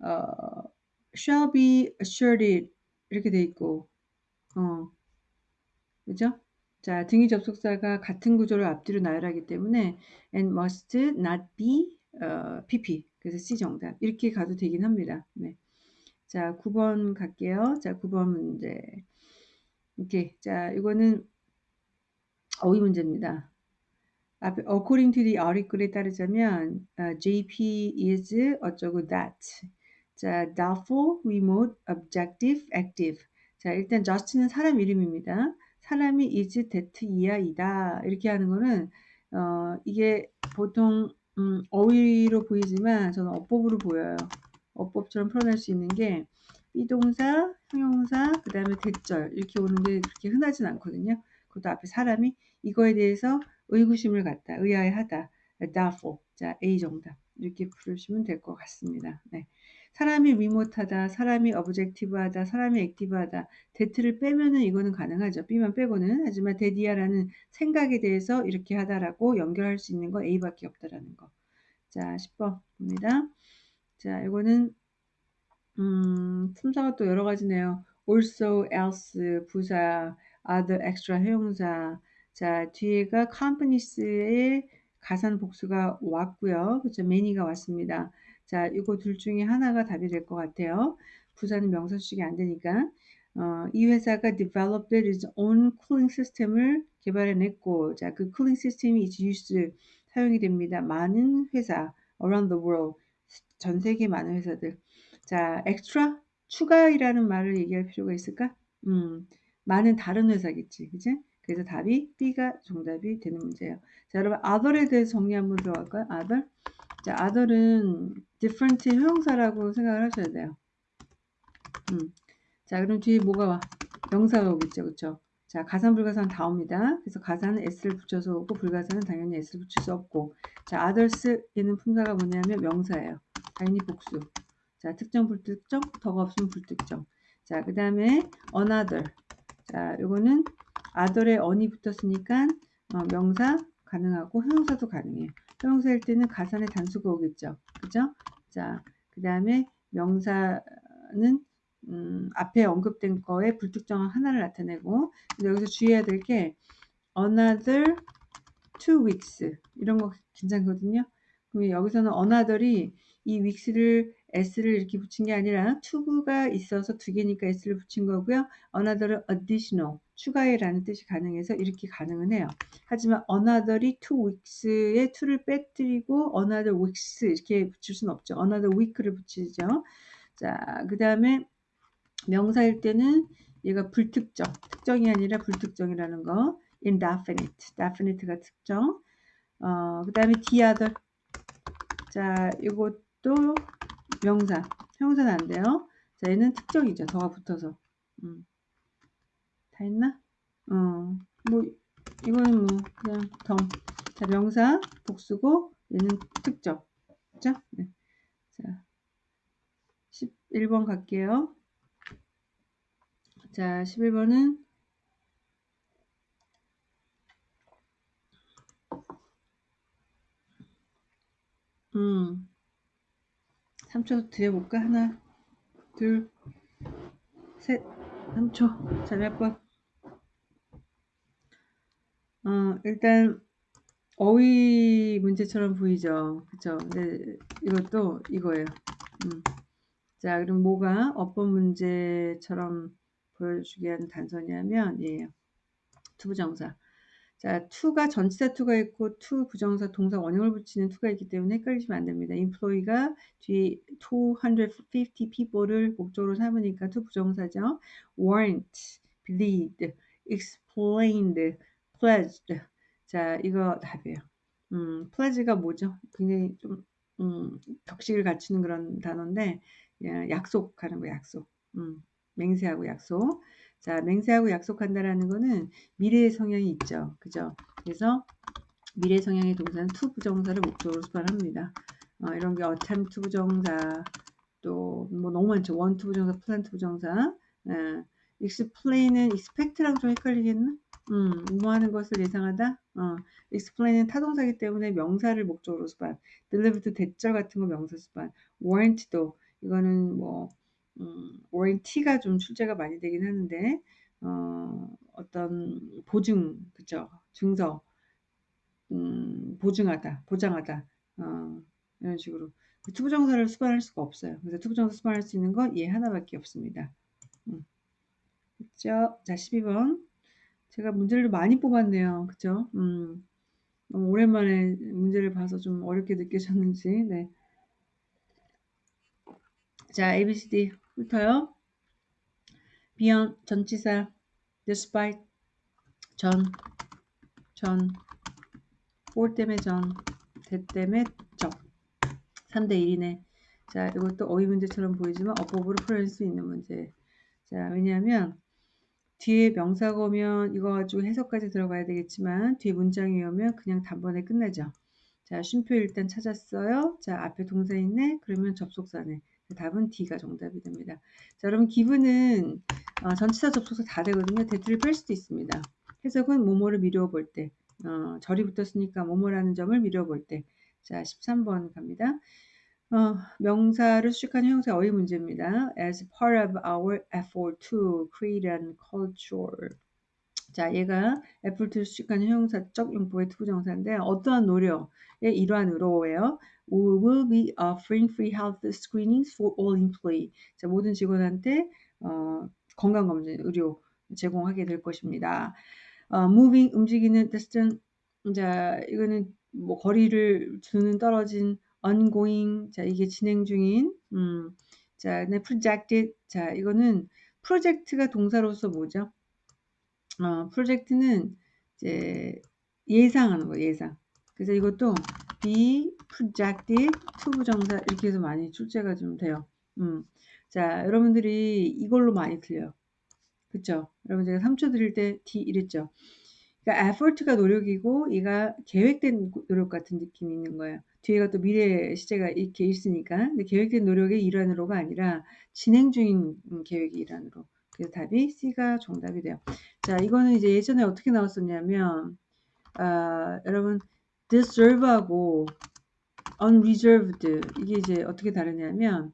어, shall be asserted 이렇게 돼 있고 어, 그죠? 자, 등위 접속사가 같은 구조를 앞뒤로 나열하기 때문에 and must not be 어, pp 그래서 C 정답 이렇게 가도 되긴 합니다. 네. 자, 9번 갈게요. 자, 9번 문제. 오케이. 자, 이거는 어휘 문제입니다. According to the article에 따르자면 uh, JP is 어쩌고 that. 자, doubtful, remote, objective, active. 자, 일단 just는 사람 이름입니다. 사람이 is that 이야 이다 이렇게 하는 거는 어, 이게 보통 음, 어휘로 보이지만 저는 어법으로 보여요. 어법처럼 풀어낼 수 있는 게 비동사, 형용사, 그 다음에 that절 이렇게 오는 게 그렇게 흔하진 않거든요. 그것도 앞에 사람이 이거에 대해서 의구심을 갖다, 의아해하다, doubtful, 자 A 정답 이렇게 부르시면 될 것 같습니다. 네. 사람이 remote하다, 사람이 objective하다, 사람이 active하다, that를 빼면은 이거는 가능하죠. B만 빼고는 하지만 that 이하라는 생각에 대해서 이렇게 하다라고 연결할 수 있는 거 A밖에 없다라는 거. 자, 10번 봅니다. 자, 이거는 음, 품사가 또 여러 가지네요. also, else, 부사, other, extra, 형용사. 자, 뒤에가 companies의 가산 복수가 왔고요. 그렇죠. many가 왔습니다. 자, 이거 둘 중에 하나가 답이 될 것 같아요. 부사는 명사 수식이 안 되니까. 어, 이 회사가 developed its own cooling system을 개발해냈고, 자, 그 cooling system이 is used, 사용이 됩니다. 많은 회사, around the world, 전 세계 많은 회사들. 자, extra, 추가이라는 말을 얘기할 필요가 있을까? 음, 많은 다른 회사겠지, 그지? 그래서 답이 B가 정답이 되는 문제예요. 자, 여러분, other에 대해서 정리 한번 들어갈까요? other. 자, other은 different 형용사라고 생각을 하셔야 돼요. 음. 자, 그럼 뒤에 뭐가 와? 명사가 오겠죠, 그쵸? 자, 가산, 불가산 다 옵니다. 그래서 가산은 s를 붙여서 오고, 불가산은 당연히 s를 붙일 수 없고. 자, others에는 품사가 뭐냐면 명사예요. 당연히 복수. 자, 특정, 불특정, 더가 없으면 불특정. 자, 그 다음에 another. 자, 요거는 other에 on이 붙었으니까 어, 명사 가능하고 형용사도 가능해요. 형용사일 때는 가산의 단수가 오겠죠. 그죠? 자, 그 다음에 명사는 음, 앞에 언급된 거에 불특정한 하나를 나타내고 여기서 주의해야 될 게 another two weeks 이런 거 괜찮거든요. 그럼 여기서는 another이 이 weeks를 s를 이렇게 붙인 게 아니라 to가 있어서 두 개니까 s를 붙인 거고요. another은 additional 추가해라는 뜻이 가능해서 이렇게 가능은 해요. 하지만 another이 two weeks에 to를 빼뜨리고 another weeks 이렇게 붙일 수는 없죠. another week를 붙이죠. 자, 그 다음에 명사일 때는 얘가 불특정, 특정이 아니라 불특정이라는 거. indefinite, definite가 특정. 어, 그 다음에 the other. 자, 이것도 명사. 형사는 안 돼요. 자, 얘는 특정이죠. 더가 붙어서. 음. 다 했나? 어, 뭐, 이거는 뭐, 그냥 덤. 자, 명사, 복수고, 얘는 특정. 그죠? 네. 자, 11번 갈게요. 자, 11번은 음, 3초 드려볼까? 하나, 둘, 셋, 3초. 자, 몇 번? 어, 일단, 어휘 문제처럼 보이죠? 그쵸? 근데 이것도 이거예요. 음. 자, 그럼 뭐가 어법 문제처럼 보여주게 하는 단서냐면, 예, to부정사. 자, to가 전치사 to가 있고 to 부정사 동사 원형을 붙이는 to가 있기 때문에 헷갈리시면 안 됩니다. employ가 뒤에 250 people를 목적으로 삼으니까 to 부정사죠. warrant, believed, explained, pledged. 자, 이거 답이에요. 음, pledge가 뭐죠? 굉장히 좀 음, 격식을 갖추는 그런 단어인데 예, 약속하는 거 약속. 음, 맹세하고 약속. 자, 맹세하고 약속한다라는 거는 미래의 성향이 있죠. 그죠? 그래서 미래 성향의 동사는 to 부정사를 목적으로 수반합니다. 어, 이런 게 attempt 부정사, 또 뭐 너무 많죠. want 부정사, plan 부정사. 예. explain은 expect랑 좀 헷갈리겠나? 음, 뭐 하는 것을 예상하다? 어, explain은 타동사기 때문에 명사를 목적으로 수반. delivered 대절 같은 거 명사 수반. warrant도 이거는 뭐 음, warranty가 좀 출제가 많이 되긴 하는데 어, 어떤 보증 그죠 증서 음, 보증하다 보장하다 어, 이런 식으로 to부정사를 수반할 수가 없어요. 그래서 to부정사 수반할 수 있는 건 얘 하나밖에 없습니다. 음. 그죠? 자 12번 제가 문제를 많이 뽑았네요. 그죠? 음, 오랜만에 문제를 봐서 좀 어렵게 느껴졌는지 네. 자, ABCD 훑어요. beyond 전치사 despite 전, 전, for 때문에 전, 대 때문에 적. 3대 1이네. 자, 이것도 어휘 문제처럼 보이지만 어법으로 풀어낼 수 있는 문제. 자, 왜냐하면 뒤에 명사가 오면 이거 가지고 해석까지 들어가야 되겠지만 뒤에 문장이 오면 그냥 단번에 끝나죠. 자, 쉼표 일단 찾았어요. 자, 앞에 동사 있네. 그러면 접속사네. 답은 D가 정답이 됩니다. 자, 여러분 기분은 어, 전치사 접속사 다 되거든요. that를 뺄 수도 있습니다. 해석은 모모를 미루어 볼 때, 어, 절이 붙었으니까 모모라는 점을 미루어 볼 때. 자, 13번 갑니다. 어, 명사를 수식한 형용사 어휘 문제입니다. As part of our effort to create an culture. 자, 얘가 수식한 형용사적 용법의 to부정사인데 어떠한 노력의 일환으로예요. We will be offering free health screenings for all employee. 자, 모든 직원한테 어, 건강검진 의료 제공하게 될 것입니다. 어, moving 움직이는 뜻은 자 이거는 뭐 거리를 두는 떨어진 ongoing 자 이게 진행 중인 음, 자 네, projected 자 이거는 프로젝트가 동사로서 뭐죠? 어, 프로젝트는 이제 예상하는 거 예상. 그래서 이것도 be projected to 부정사 이렇게 해서 많이 출제가 좀 돼요. 음. 자, 여러분들이 이걸로 많이 틀려요. 그쵸? 여러분 제가 3초 드릴 때 D 이랬죠? 그러니까 effort가 노력이고 얘가 계획된 노력 같은 느낌이 있는 거예요. 뒤에가 또 미래 시제가 이렇게 있으니까 근데 계획된 노력의 일환으로가 아니라 진행 중인 계획의 일환으로 그래서 답이 C가 정답이 돼요. 자 이거는 이제 예전에 어떻게 나왔었냐면 아, 여러분 deserve하고 unreserved 이게 이제 어떻게 다르냐면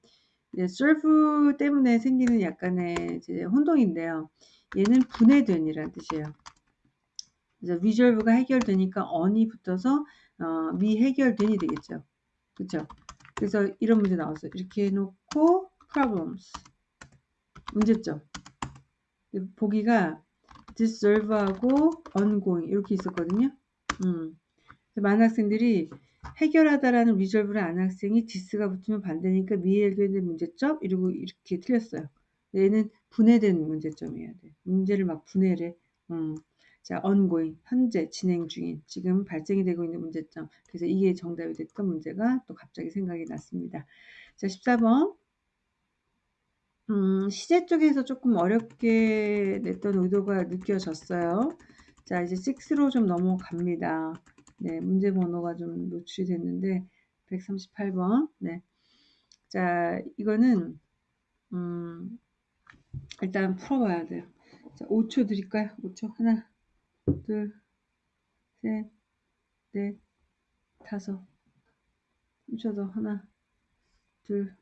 이제 serve 때문에 생기는 약간의 이제 혼동인데요. 얘는 분해된이라는 뜻이에요. 그래서 reserve가 해결되니까 on이 붙어서 어, 미해결된이 되겠죠. 그렇죠? 그래서 이런 문제 나왔어요. 이렇게 해놓고 problems 문제점 보기가 deserve하고 ongoing 이렇게 있었거든요. 음. 많은 학생들이 해결하다라는 resolve를 아는 학생이 디스가 붙으면 반대니까 미해결된 문제점 이러고 이렇게 틀렸어요. 얘는 분해된 문제점이어야 돼. 문제를 막 분해를. 음. 자, ongoing, 현재 진행 중인, 지금 발생이 되고 있는 문제점. 그래서 이게 정답이 됐던 문제가 또 갑자기 생각이 났습니다. 자, 14번. 음, 시제 쪽에서 조금 어렵게 냈던 의도가 느껴졌어요. 자, 이제 6로 좀 넘어갑니다. 네, 문제 번호가 좀 노출이 됐는데, 138번. 네. 자, 이거는, 음, 일단 풀어봐야 돼요. 자, 5초 드릴까요? 5초. 하나, 둘, 셋, 넷, 다섯. 3초 더. 하나, 둘,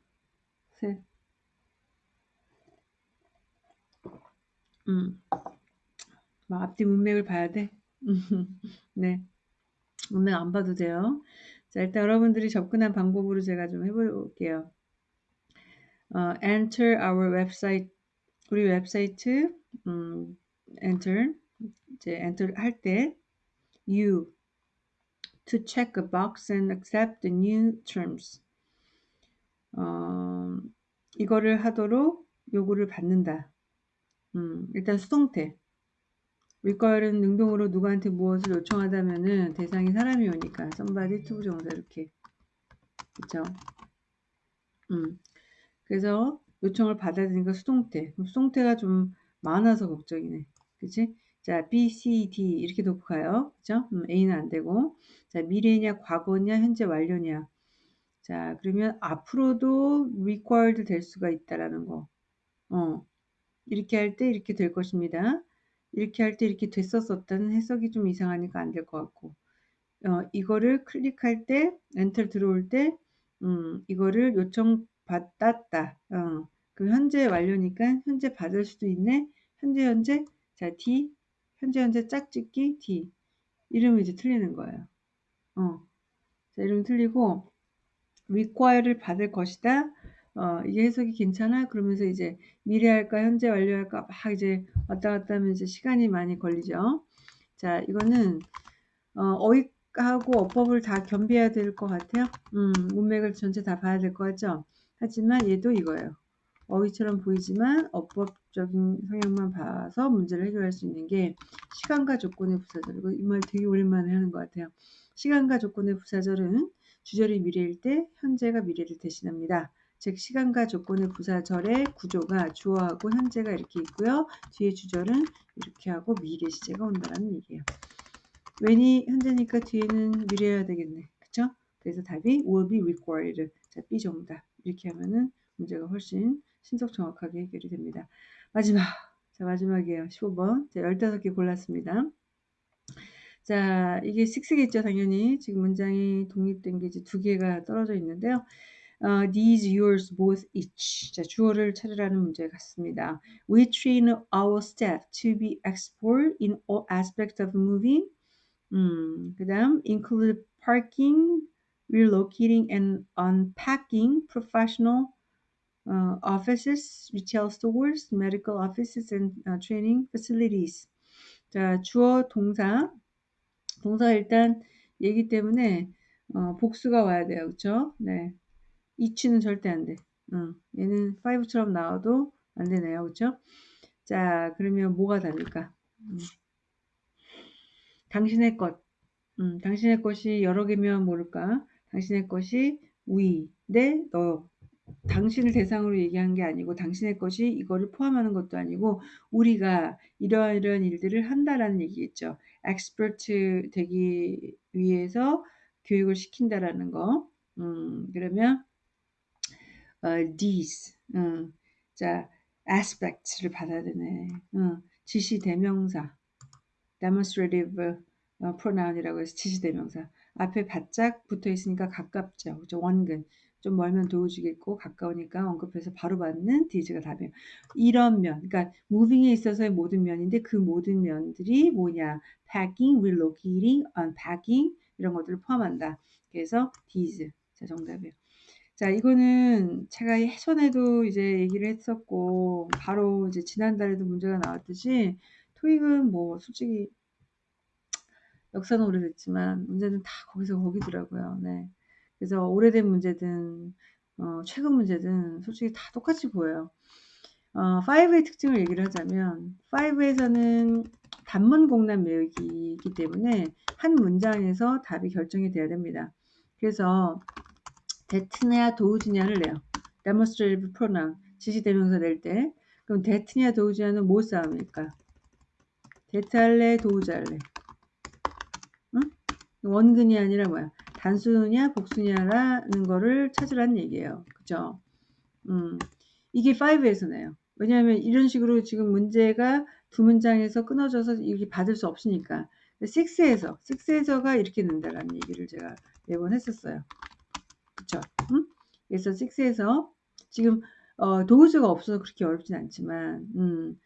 셋. 음. 막 앞뒤 문맥을 봐야 돼. 네. 문맥 안 봐도 돼요. 자, 일단 여러분들이 접근한 방법으로 제가 좀 해볼게요. 어, enter our website. 우리 웹사이트, 음, enter. 이제 enter 할 때, you to check a box and accept the new terms. 어, 이거를 하도록 요구를 받는다. 음, 일단 수동태. Require는 능동으로 누구한테 무엇을 요청하다면은 대상이 사람이 오니까 somebody to 정도 이렇게 그쵸? 음. 그래서 요청을 받아들이니까 수동태. 수동태가 좀 많아서 걱정이네. 그치? 자, B, C, D 이렇게 놓고 가요. 그죠? 음, A는 안 되고. 자, 미래냐, 과거냐, 현재 완료냐. 자, 그러면 앞으로도 required 될 수가 있다라는 거. 어. 이렇게 할 때 이렇게 될 것입니다. 이렇게 할 때 이렇게 됐었었다는 해석이 좀 이상하니까 안 될 것 같고 어, 이거를 클릭할 때 엔터 들어올 때 음, 이거를 요청 받았다. 어, 그 현재 완료니까 현재 받을 수도 있네. 현재 현재 자 D 현재 현재 짝짓기 D 이름이 이제 틀리는 거예요. 어, 자 이름 틀리고 require를 받을 것이다. 어, 이게 해석이 괜찮아? 그러면서 이제 미래 할까, 현재 완료할까, 막 이제 왔다 갔다 하면 이제 시간이 많이 걸리죠. 자, 이거는, 어, 어휘하고 어법을 다 겸비해야 될 것 같아요. 음, 문맥을 전체 다 봐야 될 것 같죠? 하지만 얘도 이거예요. 어휘처럼 보이지만 어법적인 성향만 봐서 문제를 해결할 수 있는 게 시간과 조건의 부사절. 이 말 되게 오랜만에 하는 것 같아요. 시간과 조건의 부사절은 주절이 미래일 때 현재가 미래를 대신합니다. 즉 시간과 조건의 부사절의 구조가 주어하고 현재가 이렇게 있고요. 뒤에 주절은 이렇게 하고 미래 시제가 온다는 얘기예요. 웬이 현재니까 뒤에는 미래여야 되겠네. 그쵸? 그래서 답이 will be required. 자, B 정답. 이렇게 하면은 문제가 훨씬 신속 정확하게 해결이 됩니다. 마지막. 자, 마지막이에요. 15번. 자, 15개 골랐습니다. 자, 이게 6겠죠, 당연히. 지금 문장이 독립된 게 이제 두 개가 떨어져 있는데요. 어, these, yours, both, each. 자, 주어를 찾으라는 문제 같습니다. We train our staff to be expert in all aspects of moving. 음, 그 다음, include parking, relocating and unpacking professional uh, offices, retail stores, medical offices, and uh, training facilities. 자, 주어, 동사. 동사 일단 얘기 때문에 어, 복수가 와야 돼요. 그쵸? 네. 이치는 절대 안 돼. 어, 얘는 5처럼 나와도 안 되네요. 그쵸? 자, 그러면 뭐가 다를까? 음. 당신의 것. 음, 당신의 것이 여러 개면 모를까? 당신의 것이 we, 내, 너. 당신을 대상으로 얘기한 게 아니고 당신의 것이 이거를 포함하는 것도 아니고 우리가 이러한 이러한 일들을 한다라는 얘기겠죠. expert 되기 위해서 교육을 시킨다라는 거. 음, 그러면 these. 음, 자, aspects를 받아야 되네. 음, 지시 대명사. demonstrative 어, pronoun이라고 해서 지시 대명사. 앞에 바짝 붙어 있으니까 가깝죠. 그죠? 원근. 좀 멀면 도우주겠고 가까우니까 언급해서 바로 받는 디즈가 답이에요. 이런 면, 그러니까 moving에 있어서의 모든 면인데 그 모든 면들이 뭐냐? packing, relocating, unpacking 이런 것들을 포함한다. 그래서 these. 자, 정답이에요. 자, 이거는 제가 예전에도 이제 얘기를 했었고 바로 이제 지난달에도 문제가 나왔듯이 토익은 뭐 솔직히 역사는 오래됐지만 문제는 다 거기서 거기더라고요. 네. 그래서 오래된 문제든 어, 최근 문제든 솔직히 다 똑같이 보여요. 어, 5의 특징을 얘기를 하자면 5에서는 단문 공란 매우기이기 때문에 한 문장에서 답이 결정이 돼야 됩니다. 그래서 that냐 those냐를 내요. demonstrative pronoun 지시대명사 낼 때 그럼 that냐 those냐는 뭐 싸움일까? that 할래 those 할래? 원근이 아니라 뭐야? 단수냐 복수냐라는 거를 찾으라는 얘기예요. 그죠? 음, 이게 5에서 내요. 왜냐하면 이런 식으로 지금 문제가 두 문장에서 끊어져서 이렇게 받을 수 없으니까 6에서 6에서가 이렇게 는다라는 얘기를 제가 매번 했었어요. 그쵸? 음? 그래서 6에서 지금 어, 도우즈가 없어서 그렇게 어렵진 않지만 음,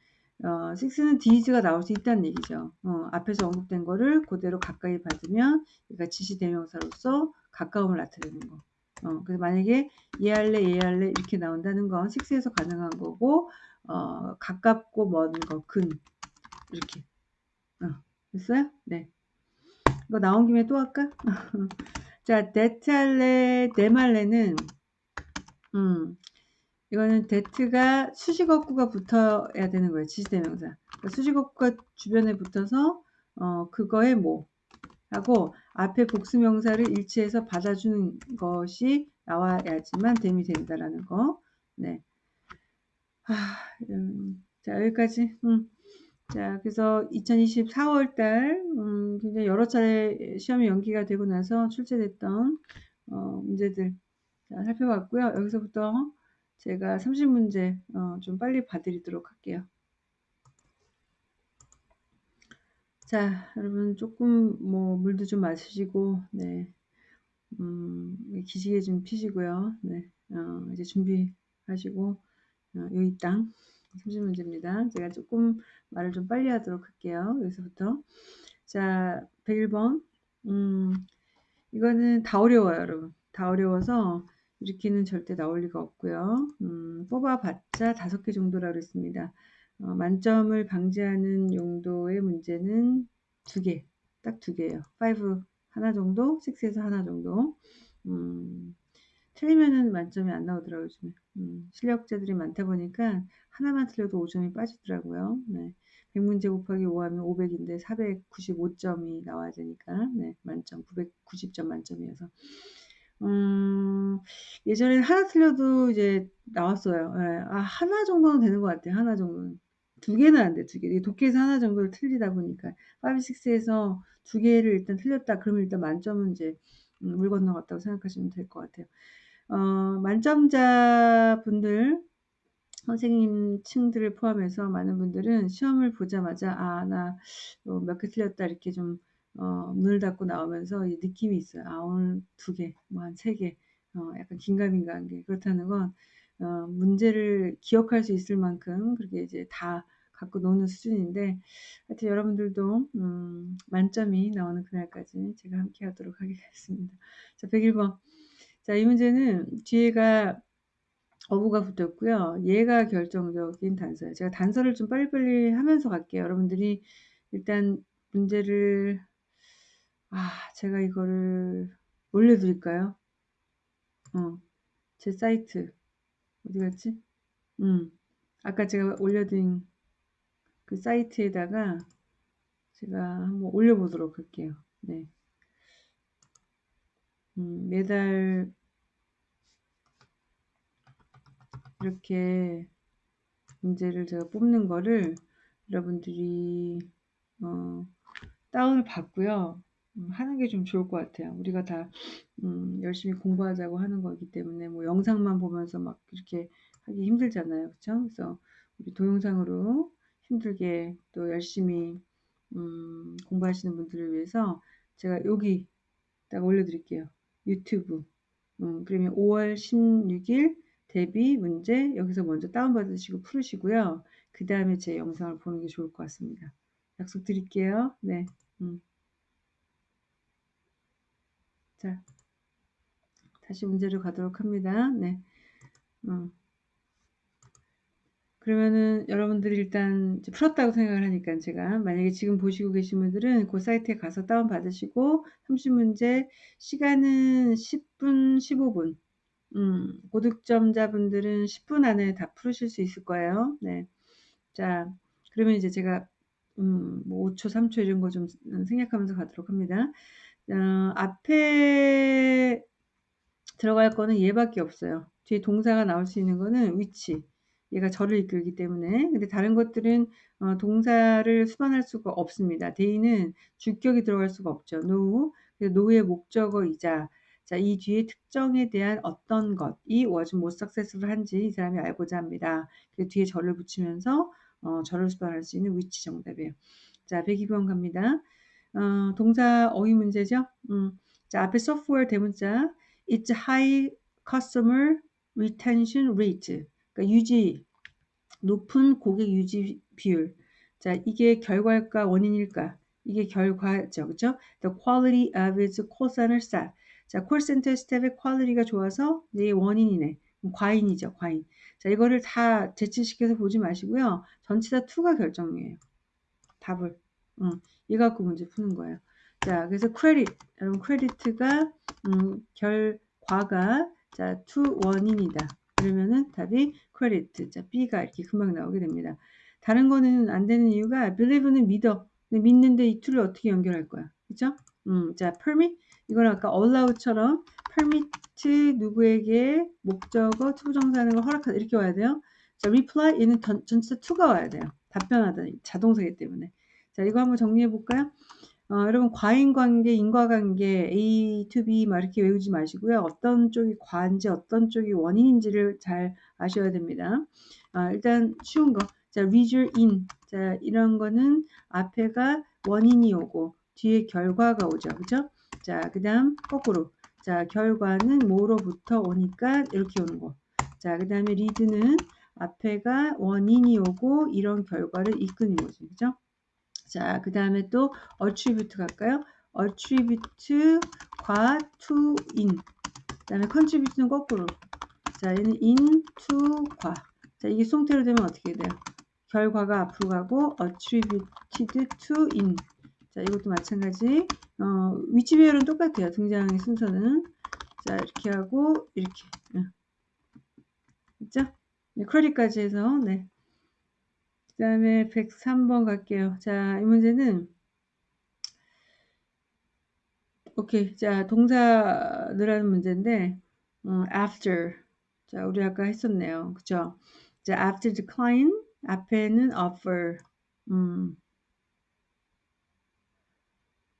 어, 6는 디즈가 나올 수 있다는 얘기죠. 어, 앞에서 언급된 거를 그대로 가까이 받으면 그러니까 지시대명사로서 가까움을 나타내는 거. 어, 그래서 만약에 얘할래 얘할래 이렇게 나온다는 건 6에서 가능한 거고 어, 가깝고 먼 거, 근 이렇게 어, 됐어요? 네. 이거 나온 김에 또 할까? 자, 데트할래, 네말래는 음, 이거는 데트가 수식어구가 붙어야 되는 거예요. 지시대명사. 그러니까 수식어구가 주변에 붙어서 어 그거에 뭐 하고 앞에 복수명사를 일치해서 받아주는 것이 나와야지만 됨이 된다라는 거. 네. 아, 음, 자 여기까지. 음. 자 그래서 2024월 달 음, 굉장히 여러 차례 시험이 연기가 되고 나서 출제됐던 어, 문제들 자, 살펴봤고요. 여기서부터 제가 30문제 어, 좀 빨리 봐드리도록 할게요. 자, 여러분 조금 뭐 물도 좀 마시고, 네, 음, 기지개 좀 피시고요. 네, 어, 이제 준비하시고 어, 여기 땅 30 문제입니다. 제가 조금 말을 좀 빨리 하도록 할게요. 여기서부터 자, 101번 음, 이거는 다 어려워요, 여러분. 다 어려워서 이렇게는 절대 나올 리가 없고요. 음, 뽑아봤자 다섯 개 정도라 그랬습니다. 어, 만점을 방지하는 용도의 문제는 두 개, 딱 두 개예요. 5 하나 정도, 6에서 하나 정도. 음, 틀리면은 만점이 안 나오더라고요, 요즘에. 음, 실력자들이 많다 보니까 하나만 틀려도 5점이 빠지더라고요. 네. 100문제 곱하기 5하면 500인데 495점이 나와야 되니까, 네, 만점, 990점 만점이어서. 음, 예전에 하나 틀려도 이제 나왔어요. 예, 아, 하나 정도는 되는 것 같아요. 하나 정도는. 두 개는 안 돼, 두 개. 독해에서 하나 정도를 틀리다 보니까. 5, 6에서 두 개를 일단 틀렸다. 그러면 일단 만점은 이제 음, 물 건너갔다고 생각하시면 될 것 같아요. 어, 만점자 분들, 선생님 층들을 포함해서 많은 분들은 시험을 보자마자, 아, 나 몇개 틀렸다. 이렇게 좀, 어, 문을 닫고 나오면서 이 느낌이 있어요. 아, 오늘 두 개, 뭐 한 세 개, 어, 약간 긴가민가한 게. 그렇다는 건, 어, 문제를 기억할 수 있을 만큼 그렇게 이제 다 갖고 노는 수준인데, 하여튼 여러분들도, 음, 만점이 나오는 그날까지 제가 함께 하도록 하겠습니다. 자, 101번. 자, 이 문제는 뒤에가 어부가 붙었고요. 얘가 결정적인 단서예요. 제가 단서를 좀 빨리빨리 하면서 갈게요. 여러분들이 일단 문제를 아, 제가 이거를 올려드릴까요? 어, 제 사이트 어디 갔지? 음, 아까 제가 올려드린 그 사이트에다가 제가 한번 올려보도록 할게요. 네. 음, 매달 이렇게 문제를 제가 뽑는 거를 여러분들이 어, 다운을 받고요. 음, 하는 게 좀 좋을 것 같아요. 우리가 다 음, 열심히 공부하자고 하는 거기 때문에 뭐 영상만 보면서 막 이렇게 하기 힘들잖아요. 그렇죠? 그래서 우리 동영상으로 힘들게 또 열심히 음, 공부하시는 분들을 위해서 제가 여기 딱 올려드릴게요. 유튜브. 음, 그러면 5월 16일 대비 문제 여기서 먼저 다운받으시고 풀으시고요. 그 다음에 제 영상을 보는 게 좋을 것 같습니다. 약속 드릴게요. 네. 음. 자, 다시 문제로 가도록 합니다. 네. 음. 그러면은 여러분들이 일단 풀었다고 생각을 하니까 제가 만약에 지금 보시고 계신 분들은 그 사이트에 가서 다운 받으시고 30문제 시간은 10분 15분 음, 고득점자분들은 10분 안에 다 풀으실 수 있을 거예요. 네. 자, 그러면 이제 제가, 음, 뭐 5초, 3초 이런 거 좀 생략하면서 가도록 합니다. 어, 앞에 들어갈 거는 얘밖에 없어요. 뒤에 동사가 나올 수 있는 거는 위치. 얘가 저를 이끌기 때문에. 근데 다른 것들은 어, 동사를 수반할 수가 없습니다. 대인은 주격이 들어갈 수가 없죠. no. 노의 목적어이자 자, 이 뒤에 특정에 대한 어떤 것이 was more successful 한지 이 사람이 알고자 합니다. 그 뒤에 절을 붙이면서 어, 절을 수반할 수 있는 위치 정답이에요. 자, 102번 갑니다. 어, 동사 어휘 문제죠. 음, 자, 앞에 software 대문자 it's high customer retention rate 그러니까 유지 높은 고객 유지 비율. 자, 이게 결과일까 원인일까? 이게 결과죠. 그죠? The quality of its staff. 자, 콜센터 staff의 quality가 좋아서 이게 원인이네. 과인이죠, 과인. 자, 이거를 다 재치시켜서 보지 마시고요. 전체 다 to가 결정이에요. 답을. 응. 이 갖고 문제 푸는 거예요. 자, 그래서 크레딧. 여러분, credit가, 음, 결 과가, 자, to 원인이다. 그러면은 답이 크레디트. 자, B가 이렇게 금방 나오게 됩니다. 다른 거는 안 되는 이유가 believe는 믿어. 근데 믿는데 이 to를 어떻게 연결할 거야? 그죠? 음, 자, permit. 이건 아까 allow처럼 permit 누구에게 목적어 투부정사하는 걸 허락하다 이렇게 와야 돼요. 자, reply 얘는 전, 전체 to가 와야 돼요. 답변하다 자동사기 때문에. 자, 이거 한번 정리해 볼까요? 어, 여러분 과인관계, 인과관계 A to B 막 이렇게 외우지 마시고요. 어떤 쪽이 과인지 어떤 쪽이 원인인지를 잘 아셔야 됩니다. 아, 일단 쉬운 거. 자, result in. 자, 이런 거는 앞에가 원인이 오고 뒤에 결과가 오죠. 그죠? 자, 그 다음 거꾸로. 자, 결과는 뭐로부터 오니까 이렇게 오는 거. 자, 그 다음에 리드는 앞에가 원인이 오고 이런 결과를 이끄는 거죠. 그죠? 자, 그 다음에 또 attribute 갈까요? attribute과 to in. 그 다음에 contribute는 거꾸로. 자, 얘는 in to 과. 자, 이게 송태로 되면 어떻게 돼요? 결과가 앞으로 가고 attributed to in. 자, 이것도 마찬가지. 어, 위치 배열은 똑같아요. 등장의 순서는. 자, 이렇게 하고, 이렇게. 응. 됐죠? 네, 쿼리까지 해서, 네. 그 다음에 103번 갈게요. 자, 이 문제는, 오케이. 자, 동사 늘하는 문제인데, 어, after. 자, 우리 아까 했었네요. 그쵸? 자, after decline, 앞에는 offer. 음.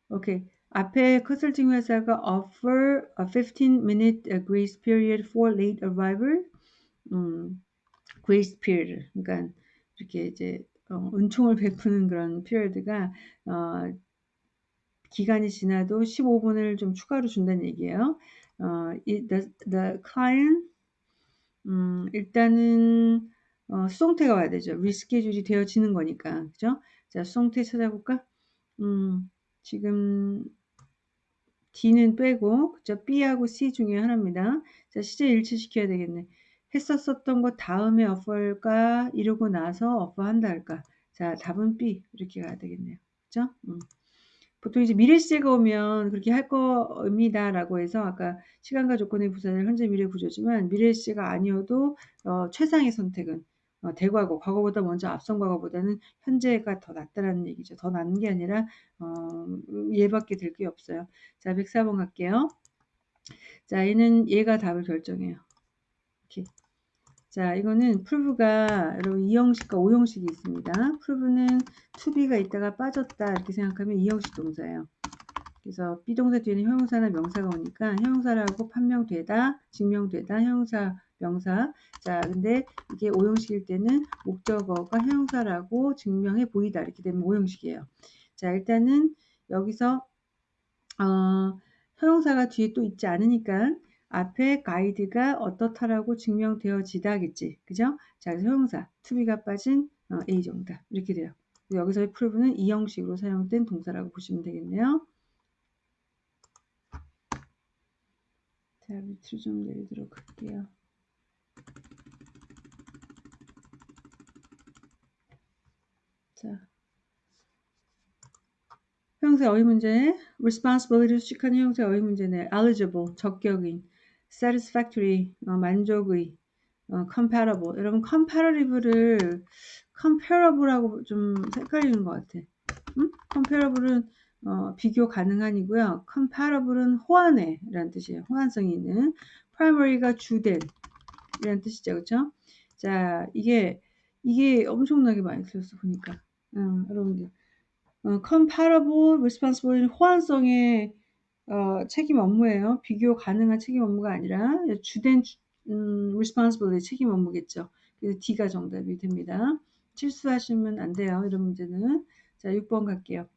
오케이. 앞에 컨설팅 회사가 offer a 15 minute grace period for late arrival. 음, grace period. 그러니까 이렇게 이제 어, 은총을 베푸는 그런 피리드가 어, 기간이 지나도 15분을 좀 추가로 준다는 얘기예요. 어, the, the client 음, 일단은 어, 수동태가 와야 되죠. 리스케줄이 되어지는 거니까. 그죠? 자, 수동태 찾아볼까? 음, 지금 D는 빼고 그죠? B하고 C 중에 하나입니다. 자, 시제 일치시켜야 되겠네. 했었었던 것 다음에 어퍼가 이루고 나서 어퍼 한다 할까? 자, 답은 B 이렇게 가야 되겠네요. 그죠? 음. 보통 이제 미래 시제가 오면 그렇게 할 겁니다 라고 해서 아까 시간과 조건의 부사를 현재 미래 구조지만 미래 시제가 아니어도 어, 최상의 선택은 어, 대과거 과거보다 먼저 앞선 과거보다는 현재가 더 낫다라는 얘기죠. 더 낫는 게 아니라 어, 얘밖에 될 게 없어요. 자, 104번 갈게요. 자, 얘는 얘가 답을 결정해요. 이렇게. 자, 이거는 prove가 여러분 2형식과 5형식이 있습니다. to be가 있다가 빠졌다 이렇게 생각하면 2형식 동사예요. 그래서 비동사 뒤에는 형용사나 명사가 오니까 형용사라고 판명되다, 증명되다, 형용사, 명사. 자, 근데 이게 5형식일 때는 목적어가 형용사라고 증명해 보이다 이렇게 되면 5형식이에요. 자, 일단은 여기서 어, 형용사가 뒤에 또 있지 않으니까 앞에 가이드가 어떻다라고 증명되어지다겠지. 그죠? 자, 그래서 형용사, 투비가 빠진 어, A 정답. 이렇게 돼요. 여기서의 프로브는 이 형식으로 사용된 동사라고 보시면 되겠네요. 자, 밑으로 좀 내리도록 할게요. 자. 형사 어휘 문제, responsibility 수식하는 형사 어휘 문제네. eligible, 적격인, satisfactory, 어, 만족의, 어, compatible. 여러분 comparative를 comparable하고 좀 헷갈리는 것 같아. 응? comparable은 어, 비교 가능한이고요. compatible은 호환해라는 뜻이에요. 호환성이 있는. primary가 주된 이라는 뜻이죠. 그렇죠? 자, 이게 이게 엄청나게 많이 들었어 보니까. 응, 여러분들. 어, comparable responsible 호환성의 어, 책임 업무예요. 비교 가능한 책임 업무가 아니라 주된 음, responsibility 책임 업무겠죠. 그래서 D가 정답이 됩니다. 실수하시면 안 돼요. 이런 문제는. 자, 6번 갈게요.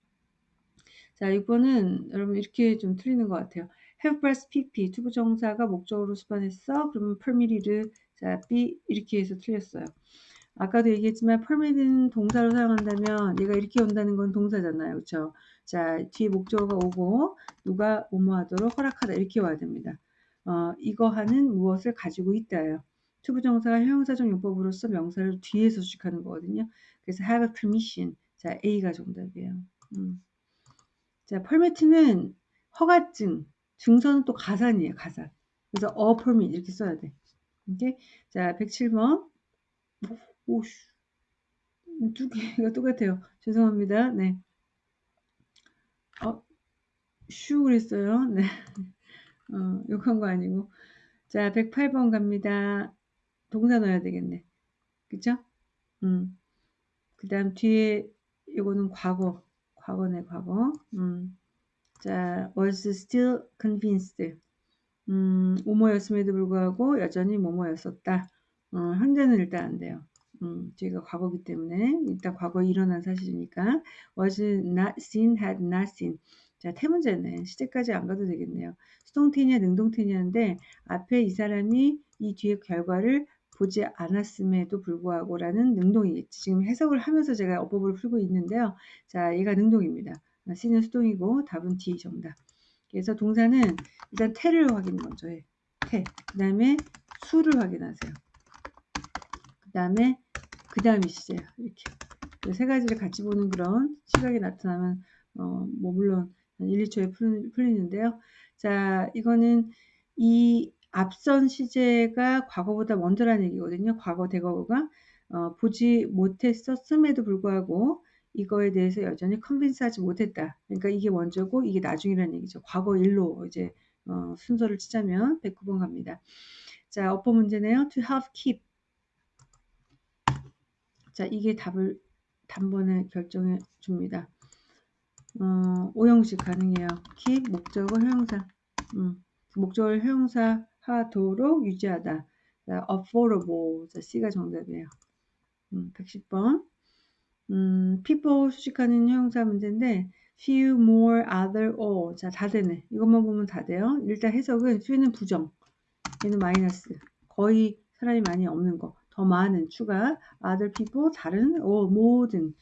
자, 6번은 여러분 이렇게 좀 틀리는 것 같아요. have breast pp 투부 정사가 목적으로 수반했어. 그러면 permitted 자, B 이렇게 해서 틀렸어요. 아까도 얘기했지만 permit은 동사로 사용한다면 얘가 이렇게 온다는 건 동사잖아요. 그렇죠? 자, 뒤에 목적어가 오고 누가 뭐뭐하도록 허락하다 이렇게 와야 됩니다. 어, 이거 하는 무엇을 가지고 있다요 투부정사가 형용사적 용법으로서 명사를 뒤에서 수식하는 거거든요. 그래서 have a permission. 자, A가 정답이에요. 음. 자, permit는 허가증, 증서는 또 가산이에요, 가산. 그래서 a permit 이렇게 써야 돼. 오케이? 자, 107번. 오씨. 두 개가 똑같아요. 죄송합니다. 네. 어, 슈 그랬어요. 네. 어, 욕한 거 아니고. 자, 108번 갑니다. 동사 넣어야 되겠네. 그쵸? 음. 그 다음 뒤에 이거는 과거. 과거네, 과거. 음. 자, was still convinced. 음, 오모였음에도 불구하고 여전히 모모였었다. 어, 현재는 일단 안 돼요. 음, 저희가 과거기 때문에 일단 과거에 일어난 사실이니까 was not seen, had not seen. 자, 태문제는 시제까지 안 가도 되겠네요. 수동태냐 능동태냐인데 앞에 이 사람이 이 뒤에 결과를 보지 않았음에도 불구하고 라는 능동이겠지. 지금 해석을 하면서 제가 어법을 풀고 있는데요. 자, 얘가 능동입니다. C는 수동이고 답은 D 정답. 그래서 동사는 일단 태를 확인 먼저 해. 태. 그 다음에 수를 확인하세요. 그 다음에 그 다음이 시제야. 이렇게. 세 가지를 같이 보는 그런 시각이 나타나면 어, 뭐 물론 1, 2초에 풀, 풀리는데요. 자, 이거는 이 앞선 시제가 과거보다 먼저라는 얘기거든요. 과거 대거가 어, 보지 못했었음에도 불구하고 이거에 대해서 여전히 컨빈스하지 못했다. 그러니까 이게 먼저고 이게 나중이라는 얘기죠. 과거 일로 이제 어, 순서를 치자면 109번 갑니다. 자, 어퍼 문제네요. To have keep. 자, 이게 답을 단번에 결정해 줍니다. 어, 오형식 가능해요. keep 목적어 형용사. 음, 목적을 형용사 하도록 유지하다. 자, affordable. 자, C가 정답이에요. 음, 110번. 음, people 수식하는 형용사 문제인데 few, more, other, all. 자, 다 되네. 이것만 보면 다 돼요. 일단 해석은 few는 부정, 얘는 마이너스. 거의 사람이 많이 없는 거. 더 많은 추가. other people, 다른, all, 모든.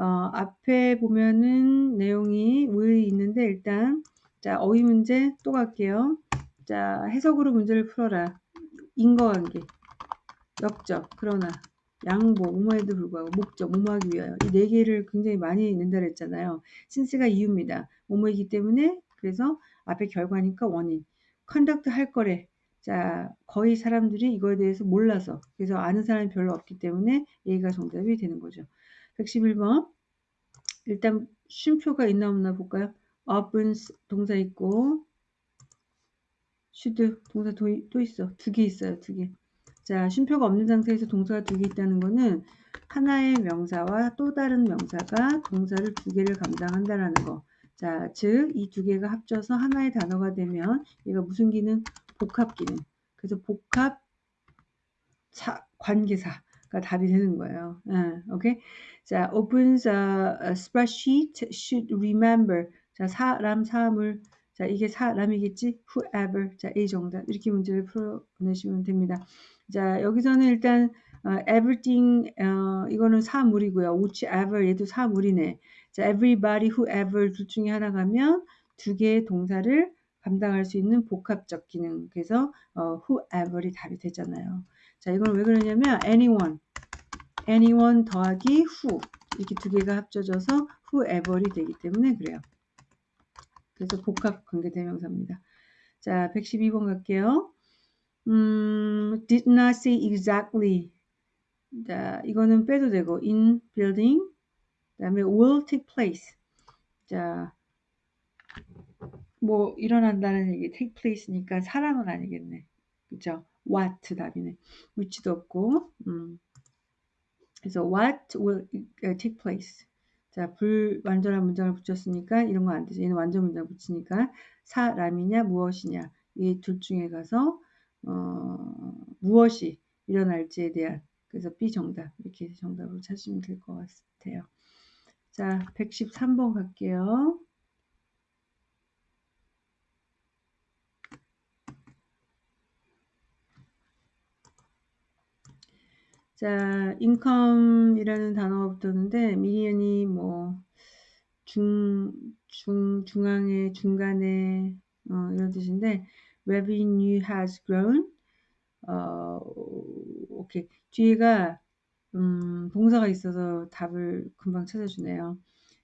어, 앞에 보면은 내용이 의 있는데 일단 자 어휘 문제 또 갈게요. 자 해석으로 문제를 풀어라. 인과관계, 역접, 그러나 양보, 뭐뭐에도 불구하고 목적, 뭐뭐하기 위하여 이 네 개를 굉장히 많이 낸다 그랬잖아요. since가 이유입니다. 뭐뭐이기 때문에 그래서 앞에 결과니까 원인. conduct 할 거래. 자 거의 사람들이 이거에 대해서 몰라서 그래서 아는 사람이 별로 없기 때문에 얘가 정답이 되는 거죠. 111번 일단 쉼표가 있나 없나 볼까요? up은 동사 있고 should 동사 도, 또 있어. 두 개 있어요. 두 개. 자, 쉼표가 없는 상태에서 동사가 두 개 있다는 거는 하나의 명사와 또 다른 명사가 동사를 두 개를 감당한다라는 거. 자, 즉 이 두 개가 합쳐서 하나의 단어가 되면 얘가 무슨 기능? 복합 기능. 그래서 복합 차, 관계사가 답이 되는 거예요. 네, 오케이? 자, opens a, a spreadsheet should remember. 자, 사람, 사물. 자, 이게 사람이겠지? whoever. 자, A 정답. 이렇게 문제를 풀어내시면 됩니다. 자, 여기서는 일단 어, everything 어, 이거는 사물이고요. whichever 얘도 사물이네. 자, everybody, whoever 둘 중에 하나 가면 두 개의 동사를 감당할 수 있는 복합적 기능. 그래서 어, whoever이 답이 되잖아요. 자, 이건 왜 그러냐면 anyone, anyone 더하기 who 이렇게 두 개가 합쳐져서 whoever이 되기 때문에 그래요. 그래서 복합 관계대명사입니다. 자, 112번 갈게요. 음, did not say exactly. 자, 이거는 빼도 되고 in building. 그다음에 will take place. 자, 뭐 일어난다는 얘기 take place니까 사람은 아니겠네. 그죠? what 답이네. which도 없고. 음. 그래서 what will take place. 자, 불완전한 문장을 붙였으니까 이런 거 안 되죠. 얘는 완전 문장 붙이니까 사람이냐 무엇이냐 이 둘 중에 가서 어, 무엇이 일어날지에 대한 그래서 B 정답 이렇게 정답으로 찾으시면 될 것 같아요. 자, 113번 갈게요. 자, income이라는 단어가 붙었는데 미니언이 뭐 중, 중, 중앙에, 중간에 어, 이런 뜻인데 revenue has grown 어, 오케이. 뒤에가 음, 동사가 있어서 답을 금방 찾아주네요.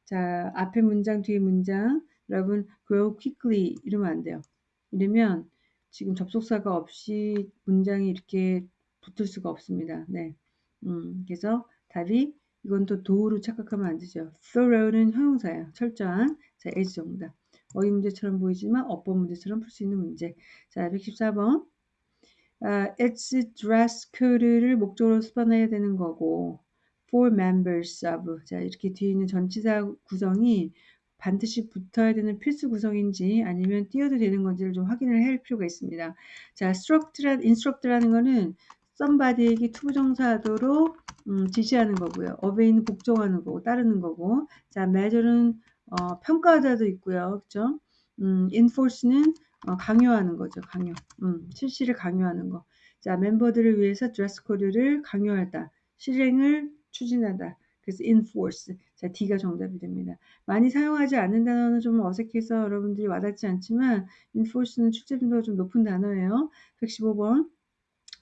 자, 앞에 문장, 뒤에 문장 여러분 grow quickly 이러면 안 돼요. 이러면 지금 접속사가 없이 문장이 이렇게 붙을 수가 없습니다. 네. 음, 그래서 답이 이건 또 도우로 착각하면 안 되죠. thorough는 형용사예요. 철저한. 자, as 정답. 어휘 문제처럼 보이지만 어법 문제처럼 풀 수 있는 문제. 자, 114번. 아, it's dress code를 목적으로 수반해야 되는 거고 for members of 자 이렇게 뒤에 있는 전치사 구성이 반드시 붙어야 되는 필수 구성인지 아니면 띄어도 되는 건지를 좀 확인을 할 필요가 있습니다. 자, instruct라, instruct라는 거는 somebody에게 to부정사하도록 음, 지시하는 거고요. obey는 복종하는 거고 따르는 거고 자 measure는 어, 평가자도 있고요. 그죠? 음, enforce는 어, 강요하는 거죠. 강요. 음, 실시를 강요하는 거. 자 멤버들을 위해서 드레스 코드를 강요하다. 실행을 추진하다. 그래서 enforce. 자, D가 정답이 됩니다. 많이 사용하지 않는 단어는 좀 어색해서 여러분들이 와닿지 않지만 enforce는 출제 빈도가 좀 높은 단어예요. 115번.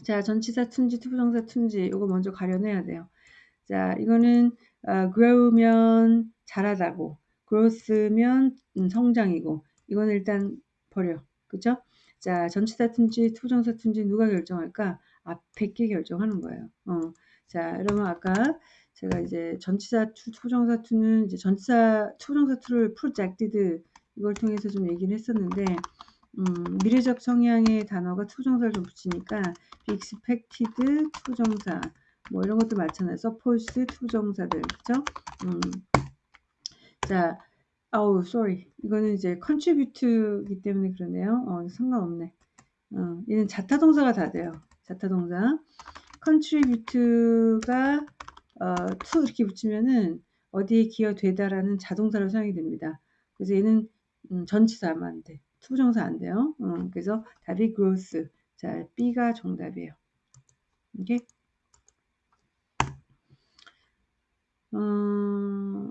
자, 전치사 to인지, to부정사 to인지 이거 먼저 가려내야 돼요. 자, 이거는 어, grow면 자라다고, growth면 음, 성장이고 이거는 일단 버려. 그죠? 자, 전치사투인지 투정사투인지 누가 결정할까? 앞에 게 결정하는 거예요. 어. 자, 그러면 아까 제가 이제 전치사 to, to정사 to는 이제 전치사 to정사 to를 projected 이걸 통해서 좀 얘기를 했었는데 음, 미래적 성향의 단어가 to정사를 좀 붙이니까 expected to정사 뭐 이런 것도 많잖아요. suppose to정사들 그죠? 음. 자, 아우 sorry 이거는 이제 contribute이기 때문에 그러네요. 어, 상관없네. 어, 얘는 자타동사가 다 돼요. 자타동사. contribute가 어, to 이렇게 붙이면은 어디에 기여되다라는 자동사로 사용이 됩니다. 그래서 얘는 음, 전치사만 돼. to정사 안 돼요. 음, 그래서 답이 growth. 자, B가 정답이에요. 오케이? 어,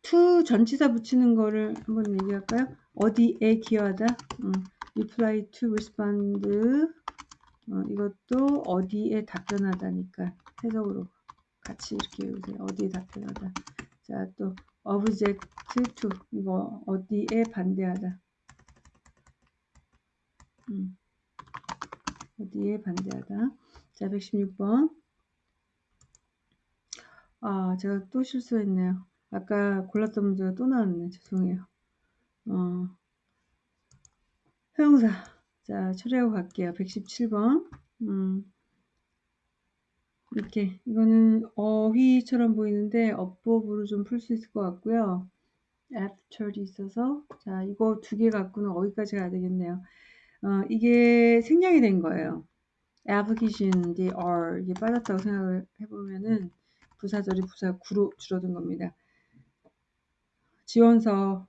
to 전치사 붙이는 거를 한번 얘기할까요? 어디에 기여하다? 음, reply to respond 어, 이것도 어디에 답변하다니까 해석으로 같이 이렇게 외우세요. 어디에 답변하다. 자, 또 object to 이거 어디에 반대하다. 음. 어디에 반대하다. 자, 116번. 아, 제가 또 실수했네요. 아까 골랐던 문제가 또 나왔네. 죄송해요. 어, 형용사. 자, 처리하고 갈게요. 117번. 음, 이렇게. 이거는 어휘처럼 보이는데 어법으로 좀 풀 수 있을 것 같고요. after이 있어서. 자, 이거 두 개 갖고는 어휘까지 가야 되겠네요. 어, 이게 생략이 된 거예요. application, are 이게 빠졌다고 생각을 해보면은 부사절이 부사 구로 줄어든 겁니다. 지원서,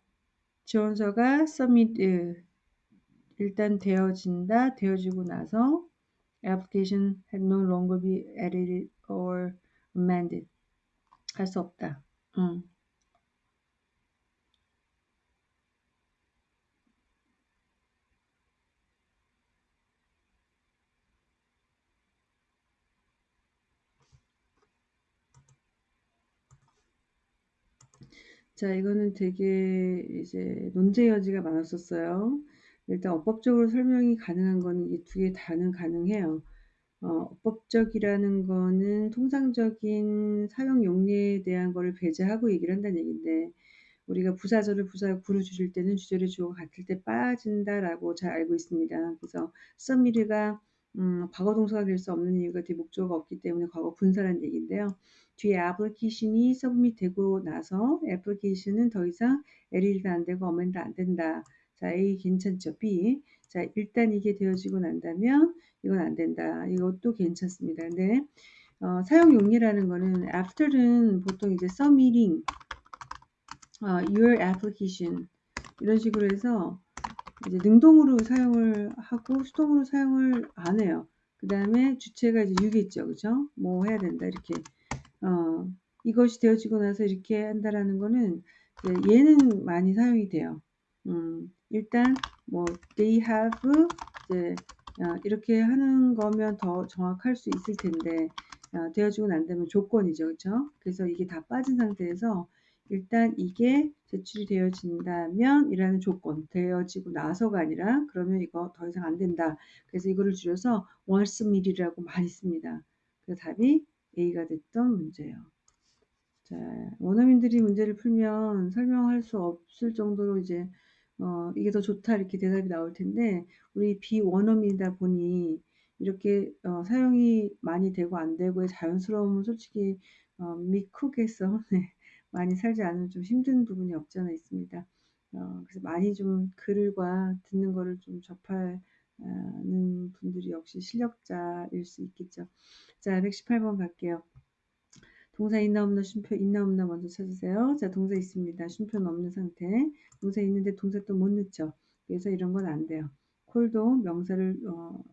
지원서가 submit 일단 되어진다, 되어지고 나서 application had no longer be edited or amended 할 수 없다. 음. 자, 이거는 되게 이제 논제 여지가 많았었어요. 일단 어법적으로 설명이 가능한 거는 이 두 개 다는 가능해요. 어, 어법적이라는 거는 통상적인 사용 용례에 대한 거를 배제하고 얘기를 한다는 얘기인데 우리가 부사절을 부사 구로 줄일 때는 주절의 주어가 같을 때 빠진다라고 잘 알고 있습니다. 그래서 썸미르가 음, 과거 동사가 될 수 없는 이유가 뒤에 목적어가 없기 때문에 과거 분사란 얘기인데요. 뒤에 애플리케이션이 서브밋 되고 나서 애플리케이션은 더 이상 에리도 안 되고 어멘도 안 된다. 자, A 괜찮죠? B. 자, 일단 이게 되어지고 난다면 이건 안 된다. 이것도 괜찮습니다. 근데 어, 사용 용례라는 거는 after는 보통 이제 submitting 어, your application 이런 식으로 해서 이제 능동으로 사용을 하고 수동으로 사용을 안 해요. 그 다음에 주체가 이제 유겠죠. 그죠? 뭐 해야 된다. 이렇게. 어, 이것이 되어지고 나서 이렇게 한다라는 거는 얘는 많이 사용이 돼요. 음, 일단 뭐 they have 이제 어, 이렇게 하는 거면 더 정확할 수 있을 텐데 어, 되어지고 난 다음에 조건이죠. 그렇죠? 그래서 이게 다 빠진 상태에서 일단 이게 제출이 되어진다면 이라는 조건 되어지고 나서가 아니라 그러면 이거 더 이상 안 된다. 그래서 이거를 줄여서 once mill이라고 많이 씁니다. 그 답이 A가 됐던 문제예요. 자, 원어민들이 문제를 풀면 설명할 수 없을 정도로 이제 어, 이게 더 좋다 이렇게 대답이 나올 텐데 우리 비원어민이다 보니 이렇게 어, 사용이 많이 되고 안 되고의 자연스러움은 솔직히 어, 미국에서 네, 많이 살지 않으면 좀 힘든 부분이 없지 않아 있습니다. 어, 그래서 많이 좀 글과 듣는 거를 좀 접하는 분들이 역시 실력자일 수 있겠죠. 자, 118번 갈게요. 동사 있나 없나 쉼표 있나 없나 먼저 찾으세요. 자, 동사 있습니다. 쉼표는 없는 상태. 동사 있는데 동사 또 못 넣죠. 그래서 이런 건 안 돼요. 콜도 명사를 어,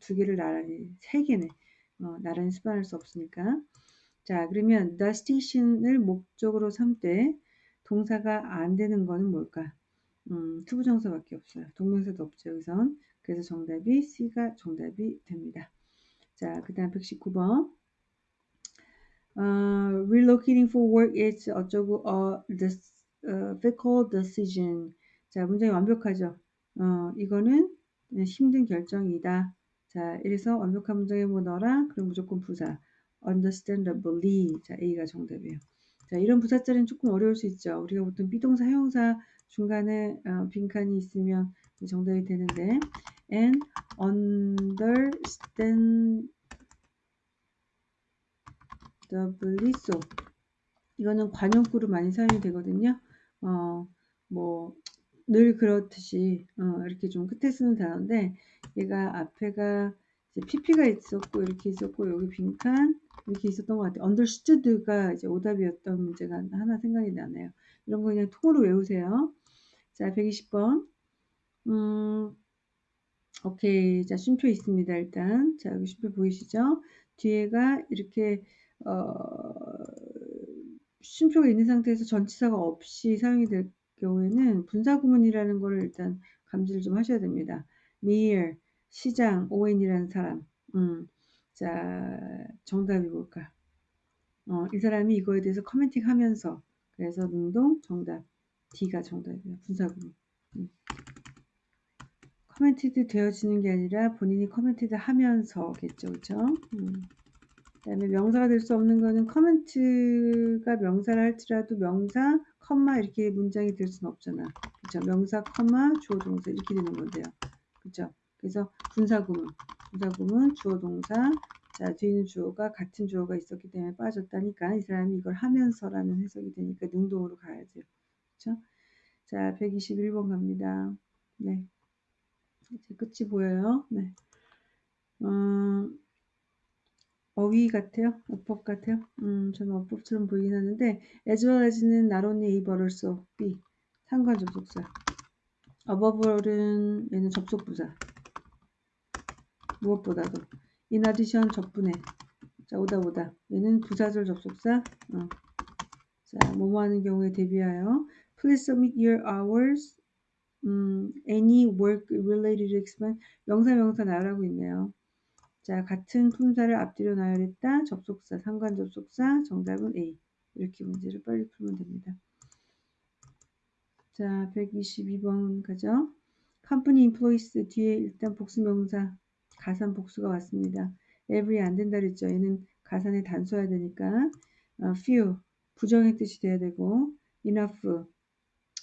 두 개를 나란히 세 개네. 어, 나란히 수반할 수 없으니까. 자, 그러면 the station을 목적으로 삼되 동사가 안 되는 거는 뭘까? 음, to부정사밖에 없어요. 동명사도 없죠, 여기선. 그래서 정답이 C가 정답이 됩니다. 자, 그 다음 119번. Uh, relocating for work is 어쩌고 어, this, uh, difficult decision. 자, 문장이 완벽하죠. 어, 이거는 네, 힘든 결정이다. 자, 이래서 완벽한 뭐 넣어라? 그럼 무조건 부사. Understandably. 자, A가 정답이에요. 자, 이런 부사절은 조금 어려울 수 있죠. 우리가 보통 비동사, 형용사 중간에 어, 빈칸이 있으면 정답이 되는데 and understandably so 이거는 관용구로 많이 사용이 되거든요. 어, 뭐, 늘 그렇듯이, 어, 이렇게 좀 끝에 쓰는 단어인데, 얘가 앞에가 PP가 있었고, 이렇게 있었고, 여기 빈칸, 이렇게 있었던 것 같아요. understood가 이제 오답이었던 문제가 하나 생각이 나네요. 이런 거 그냥 통으로 외우세요. 자, 120번. 음, 오케이. 자, 쉼표 있습니다, 일단. 자, 여기 쉼표 보이시죠? 뒤에가 이렇게, 어, 쉼표가 있는 상태에서 전치사가 없이 사용이 될 경우에는 분사구문이라는 걸 일단 감지를 좀 하셔야 됩니다. near, 시장, 오웬이라는 사람. 음, 자, 정답이 뭘까? 어, 이 사람이 이거에 대해서 commenting 하면서 그래서 능동 정답 D가 정답이에요. 분사구문. 음. commented 되어지는 게 아니라 본인이 commented 하면서겠죠. 그죠? 음. 그 다음에 명사가 될 수 없는 거는 comment가 명사를 할지라도 명사, 컴마 이렇게 문장이 될 수는 없잖아. 그렇죠? 명사, 컴마, 주어 동사 이렇게 되는 건데요. 그렇죠? 그래서 분사구문, 분사구문, 주어 동사, 자 뒤에는 주어가 같은 주어가 있었기 때문에 빠졌다니까 이 사람이 이걸 하면서라는 해석이 되니까 능동으로 가야죠. 그렇죠? 자 121번 갑니다. 네. 이제 끝이 보여요. 네. 음, 어휘 같아요? 어법 같아요? 음, 저는 어법처럼 보이긴 하는데 as well as는 not only but also B 상관 접속사 어버벌은 얘는 접속부사 무엇보다도 in addition 접분해 자 오다 오다 얘는 부사절 접속사 어. 자 뭐뭐 하는 경우에 대비하여 please submit your hours 음, any work related expense 명사 명사 나열하고 있네요 자, 같은 품사를 앞뒤로 나열했다. 접속사, 상관 접속사, 정답은 A. 이렇게 문제를 빨리 풀면 됩니다. 자, 122번 가죠. company employees 뒤에 일단 복수명사, 가산 복수가 왔습니다. every 안 된다 그랬죠. 얘는 가산에 단수해야 되니까 어, few 부정의 뜻이 돼야 되고 enough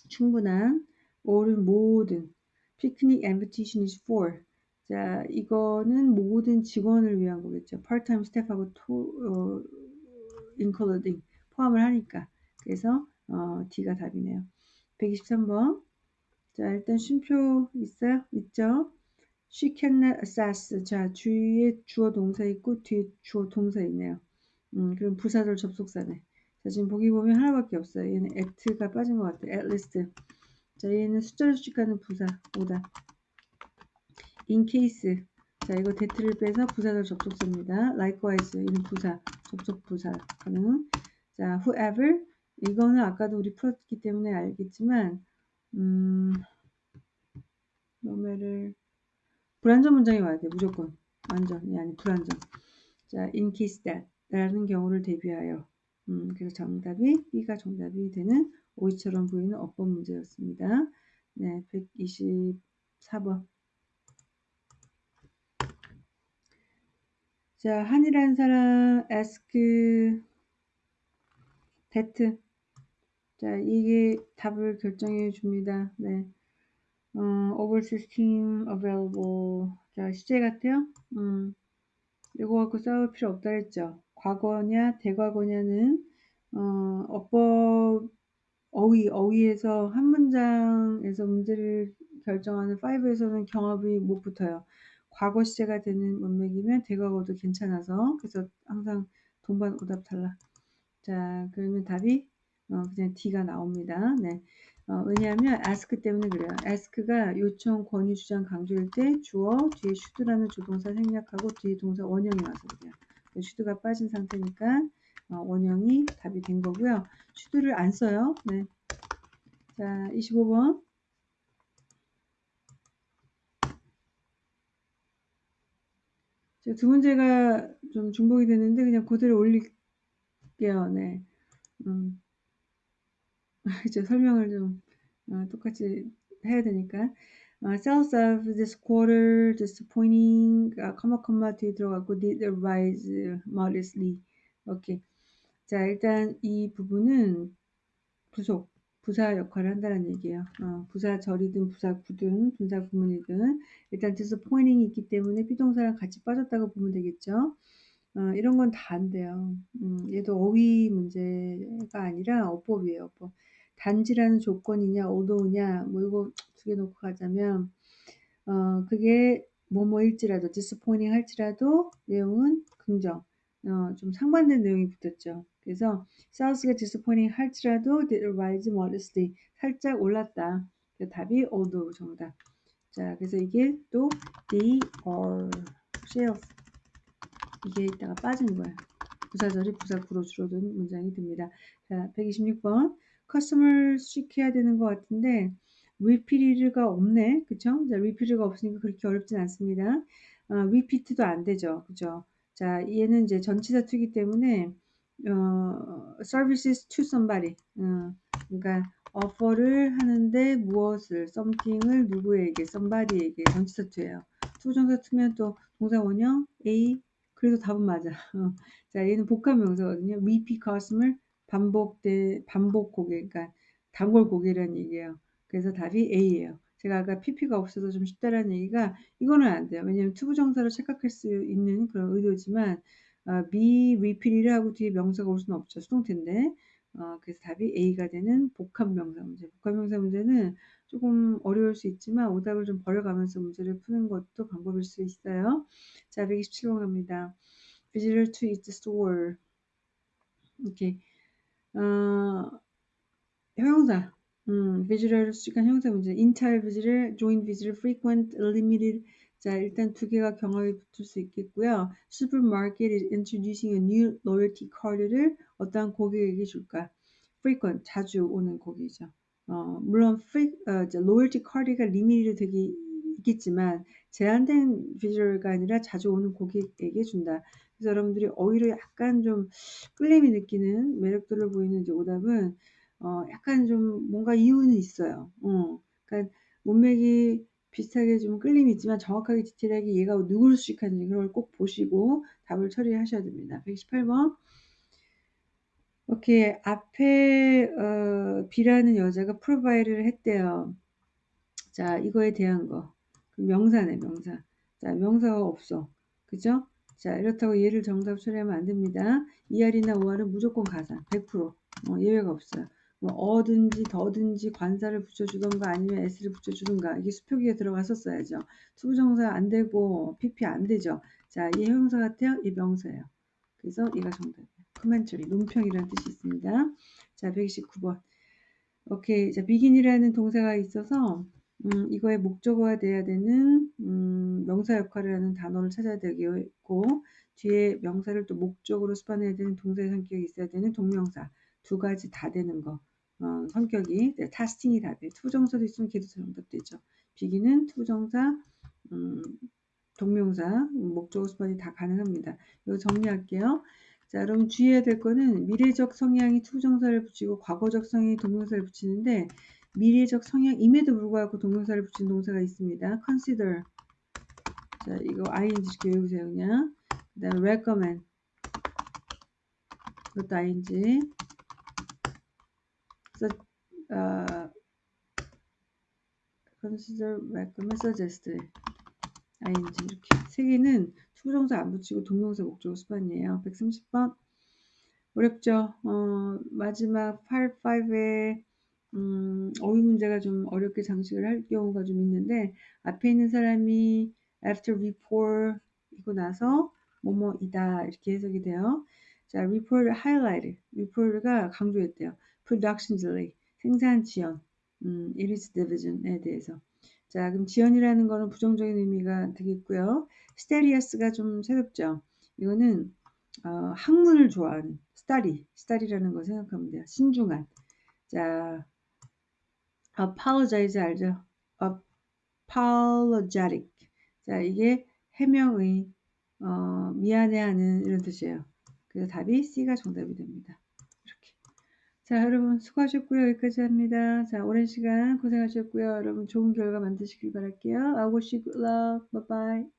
충분한 all은 모든 picnic invitation is for 자, 이거는 모든 직원을 위한 거겠죠. part-time staff하고 to, 어, including 포함을 하니까. 그래서 어, D가 답이네요. 123번. 자, 일단 쉼표 있어요? 있죠? She cannot assess. 자, 주위에 주어 동사 있고 뒤에 주어 동사 있네요. 음, 그럼 부사절 접속사네. 자, 지금 보기 보면 하나밖에 없어요. 얘는 at가 빠진 것 같아요. at least. 자, 얘는 숫자를 수식하는 부사, 오다. in case 자 이거 대트를 빼서 부사절 접속사입니다. likewise 이는 부사 접속 부사 가능 자 whoever 이거는 아까도 우리 풀었기 때문에 알겠지만 음 너매를 불안전 문장이 와야 돼 무조건. 완전이 아니 불안전. 자 in case that. 라는 경우를 대비하여. 음, 그래서 정답이 B가 정답이 되는 오이처럼 보이는 어법 문제였습니다. 네, 124번. 자, 한이라는 사람 ask that. 자, 이게 답을 결정해 줍니다. 네. 어, over system available. 자, 시제 같아요. 음. 이거 갖고 싸울 필요 없다 했죠. 과거냐, 대과거냐는 어, 어법 어휘, 어휘에서 한 문장에서 문제를 결정하는 5에서는 경합이 못 붙어요. 과거 시제가 되는 문맥이면 대과거도 괜찮아서 그래서 항상 동반 오답 탈락. 자 그러면 답이 어, 그냥 D가 나옵니다. 네. 어, 왜냐하면 ask 때문에 그래요. ask가 요청, 권유, 주장, 강조일 때 주어 뒤에 should라는 조동사 생략하고 뒤에 동사 원형이 와서 그래요. should가 빠진 상태니까 어, 원형이 답이 된 거고요. should를 안 써요. 네. 자 25번 두 문제가 좀 중복이 되는데 그냥 그대로 올릴게요. 네. 음. 이제 설명을 좀 어, 똑같이 해야 되니까 어, sales of this quarter disappointing, 아, 컴마 컴마 뒤에 들어가고 did rise modestly. 오케이. 자, 일단 이 부분은 부속, 부사 역할을 한다는 얘기예요. 어, 부사 절이든 부사 구든 분사 구문이든 일단 disappointing이 있기 때문에 비동사랑 같이 빠졌다고 보면 되겠죠. 어, 이런 건 다 안 돼요. 음, 얘도 어휘 문제가 아니라 어법이에요. 어법. 단지라는 조건이냐, 오도냐, 뭐 이거 두 개 놓고 가자면, 어, 그게 뭐뭐일지라도, disappointing 할지라도 내용은 긍정, 어, 좀 상반된 내용이 붙었죠. 그래서 sales가 disappointing 할지라도 did rise modestly 살짝 올랐다. 그 답이 although 정답. 자, 그래서 이게 또 they are sales 이게 있다가 빠진 거예요. 부사절이 부사구로 줄어든 문장이 됩니다. 자, 126번. 커스터머를 수식해야 되는 것 같은데 repeated가 없네. 그쵸? 자, repeated가 없으니까 그렇게 어렵진 않습니다. 어, repeat도 안 되죠. 그죠? 자, 얘는 이제 전치사 to기 때문에 어, services to somebody. 어, 그러니까 offer를 하는데 무엇을 something을 누구에게 somebody에게 전치사 to예요. to부정사 to면 또 동사 원형 A 그래서 답은 맞아. 어. 자, 얘는 복합 명사거든요. repeat customer 반복돼 반복 고객, 그러니까 단골 고객이라는 얘기예요. 그래서 답이 A예요. 제가 아까 PP가 없어서 좀 쉽다라는 얘기가 이거는 안 돼요. 왜냐면 to부정사로 착각할 수 있는 그런 의도지만 어, be repeat이라 하고 뒤에 명사가 올 수는 없죠. 수동태인데. 어, 그래서 답이 A가 되는 복합 명사 문제. 복합 명사 문제는 조금 어려울 수 있지만 오답을 좀 버려가면서 문제를 푸는 것도 방법일 수 있어요. 자, 127번 갑니다. Visitor to its store. 이렇게 어, 형용사. 음, visitor 수식한 형용사 문제. entire visitor, joint visitor, frequent, limited. 자, 일단 두 개가 경합이 붙을 수 있겠고요. Supermarket is introducing a new loyalty card를 어떠한 고객에게 줄까? frequent, 자주 오는 고객이죠. 어, 물론 free, 어, loyalty card가 limited 되게 있겠지만 제한된 비주얼가 아니라 자주 오는 고객에게 준다. 그래서 여러분들이 어휘로 약간 좀 끌림이 느끼는 매력들을 보이는 이제 오답은 어, 약간 좀 뭔가 이유는 있어요. 어, 그러니까 문맥이 비슷하게 좀 끌림이 있지만 정확하게 디테일하게 얘가 누구를 수식하는지 그걸 꼭 보시고 답을 처리하셔야 됩니다. 118번. 오케이. 앞에 어, B라는 여자가 프로바이드를 했대요. 자, 이거에 대한 거. 명사네, 명사. 자, 명사가 없어. 그죠? 자, 이렇다고 얘를 정답 처리하면 안 됩니다. ER이나 OR은 무조건 가사. 100%. 어, 예외가 없어요. 뭐 a든지 the든지 관사를 붙여주던가 아니면 s를 붙여주던가 이게 수표기에 들어갔었어야죠. to부정사 안 되고 pp 안 되죠. 자, 얘 형용사 같아요? 얘 명사예요. 그래서 얘가 정답 commentary, 논평이라는 뜻이 있습니다. 자, 129번. 오케이. 자, begin이라는 동사가 있어서 음, 이거의 목적어가 돼야 되는 음, 명사 역할을 하는 단어를 찾아야 되겠고 뒤에 명사를 또 목적으로 수반해야 되는 동사의 성격이 있어야 되는 동명사 두 가지 다 되는 거 어, 성격이 네, testing이 다 돼. to부정사도 있으면 걔도 정답되죠. begin은 to부정사 음, 동명사 목적어 수반이 다 가능합니다. 이거 정리할게요. 자, 여러분 주의해야 될 거는 미래적 성향이 to부정사를 붙이고 과거적 성향이 동명사를 붙이는데 미래적 성향임에도 불구하고 동명사를 붙인 동사가 있습니다. consider. 자, 이거 ing 이렇게 외우세요, 그냥. 그 다음에 recommend. 그것도 ing. So, uh, consider, recommend, suggest. ing 이렇게. 세 개는 to부정사 안 붙이고 동명사 목적어 수반이에요. 130번. 어렵죠? 어, 마지막 85에 음, 어휘 문제가 좀 어렵게 장식을 할 경우가 좀 있는데 앞에 있는 사람이 after report 이고 나서 뭐뭐이다 이렇게 해석이 돼요. 자, report highlight, report가 강조했대요. production delay, 생산 지연, 음, it is division에 대해서. 자, 그럼 지연이라는 거는 부정적인 의미가 되겠고요. 스테리아스가 좀 새롭죠. 이거는 어, 학문을 좋아하는 study, study라는 거 생각하면 돼요. 신중한. 자, apologize 알죠? apologetic. 자, 이게 해명의 어, 미안해하는 이런 뜻이에요. 그래서 답이 C가 정답이 됩니다. 자, 여러분 수고하셨고요. 여기까지 합니다. 자, 오랜 시간 고생하셨고요. 여러분 좋은 결과 만드시길 바랄게요. I wish you good luck. Bye bye.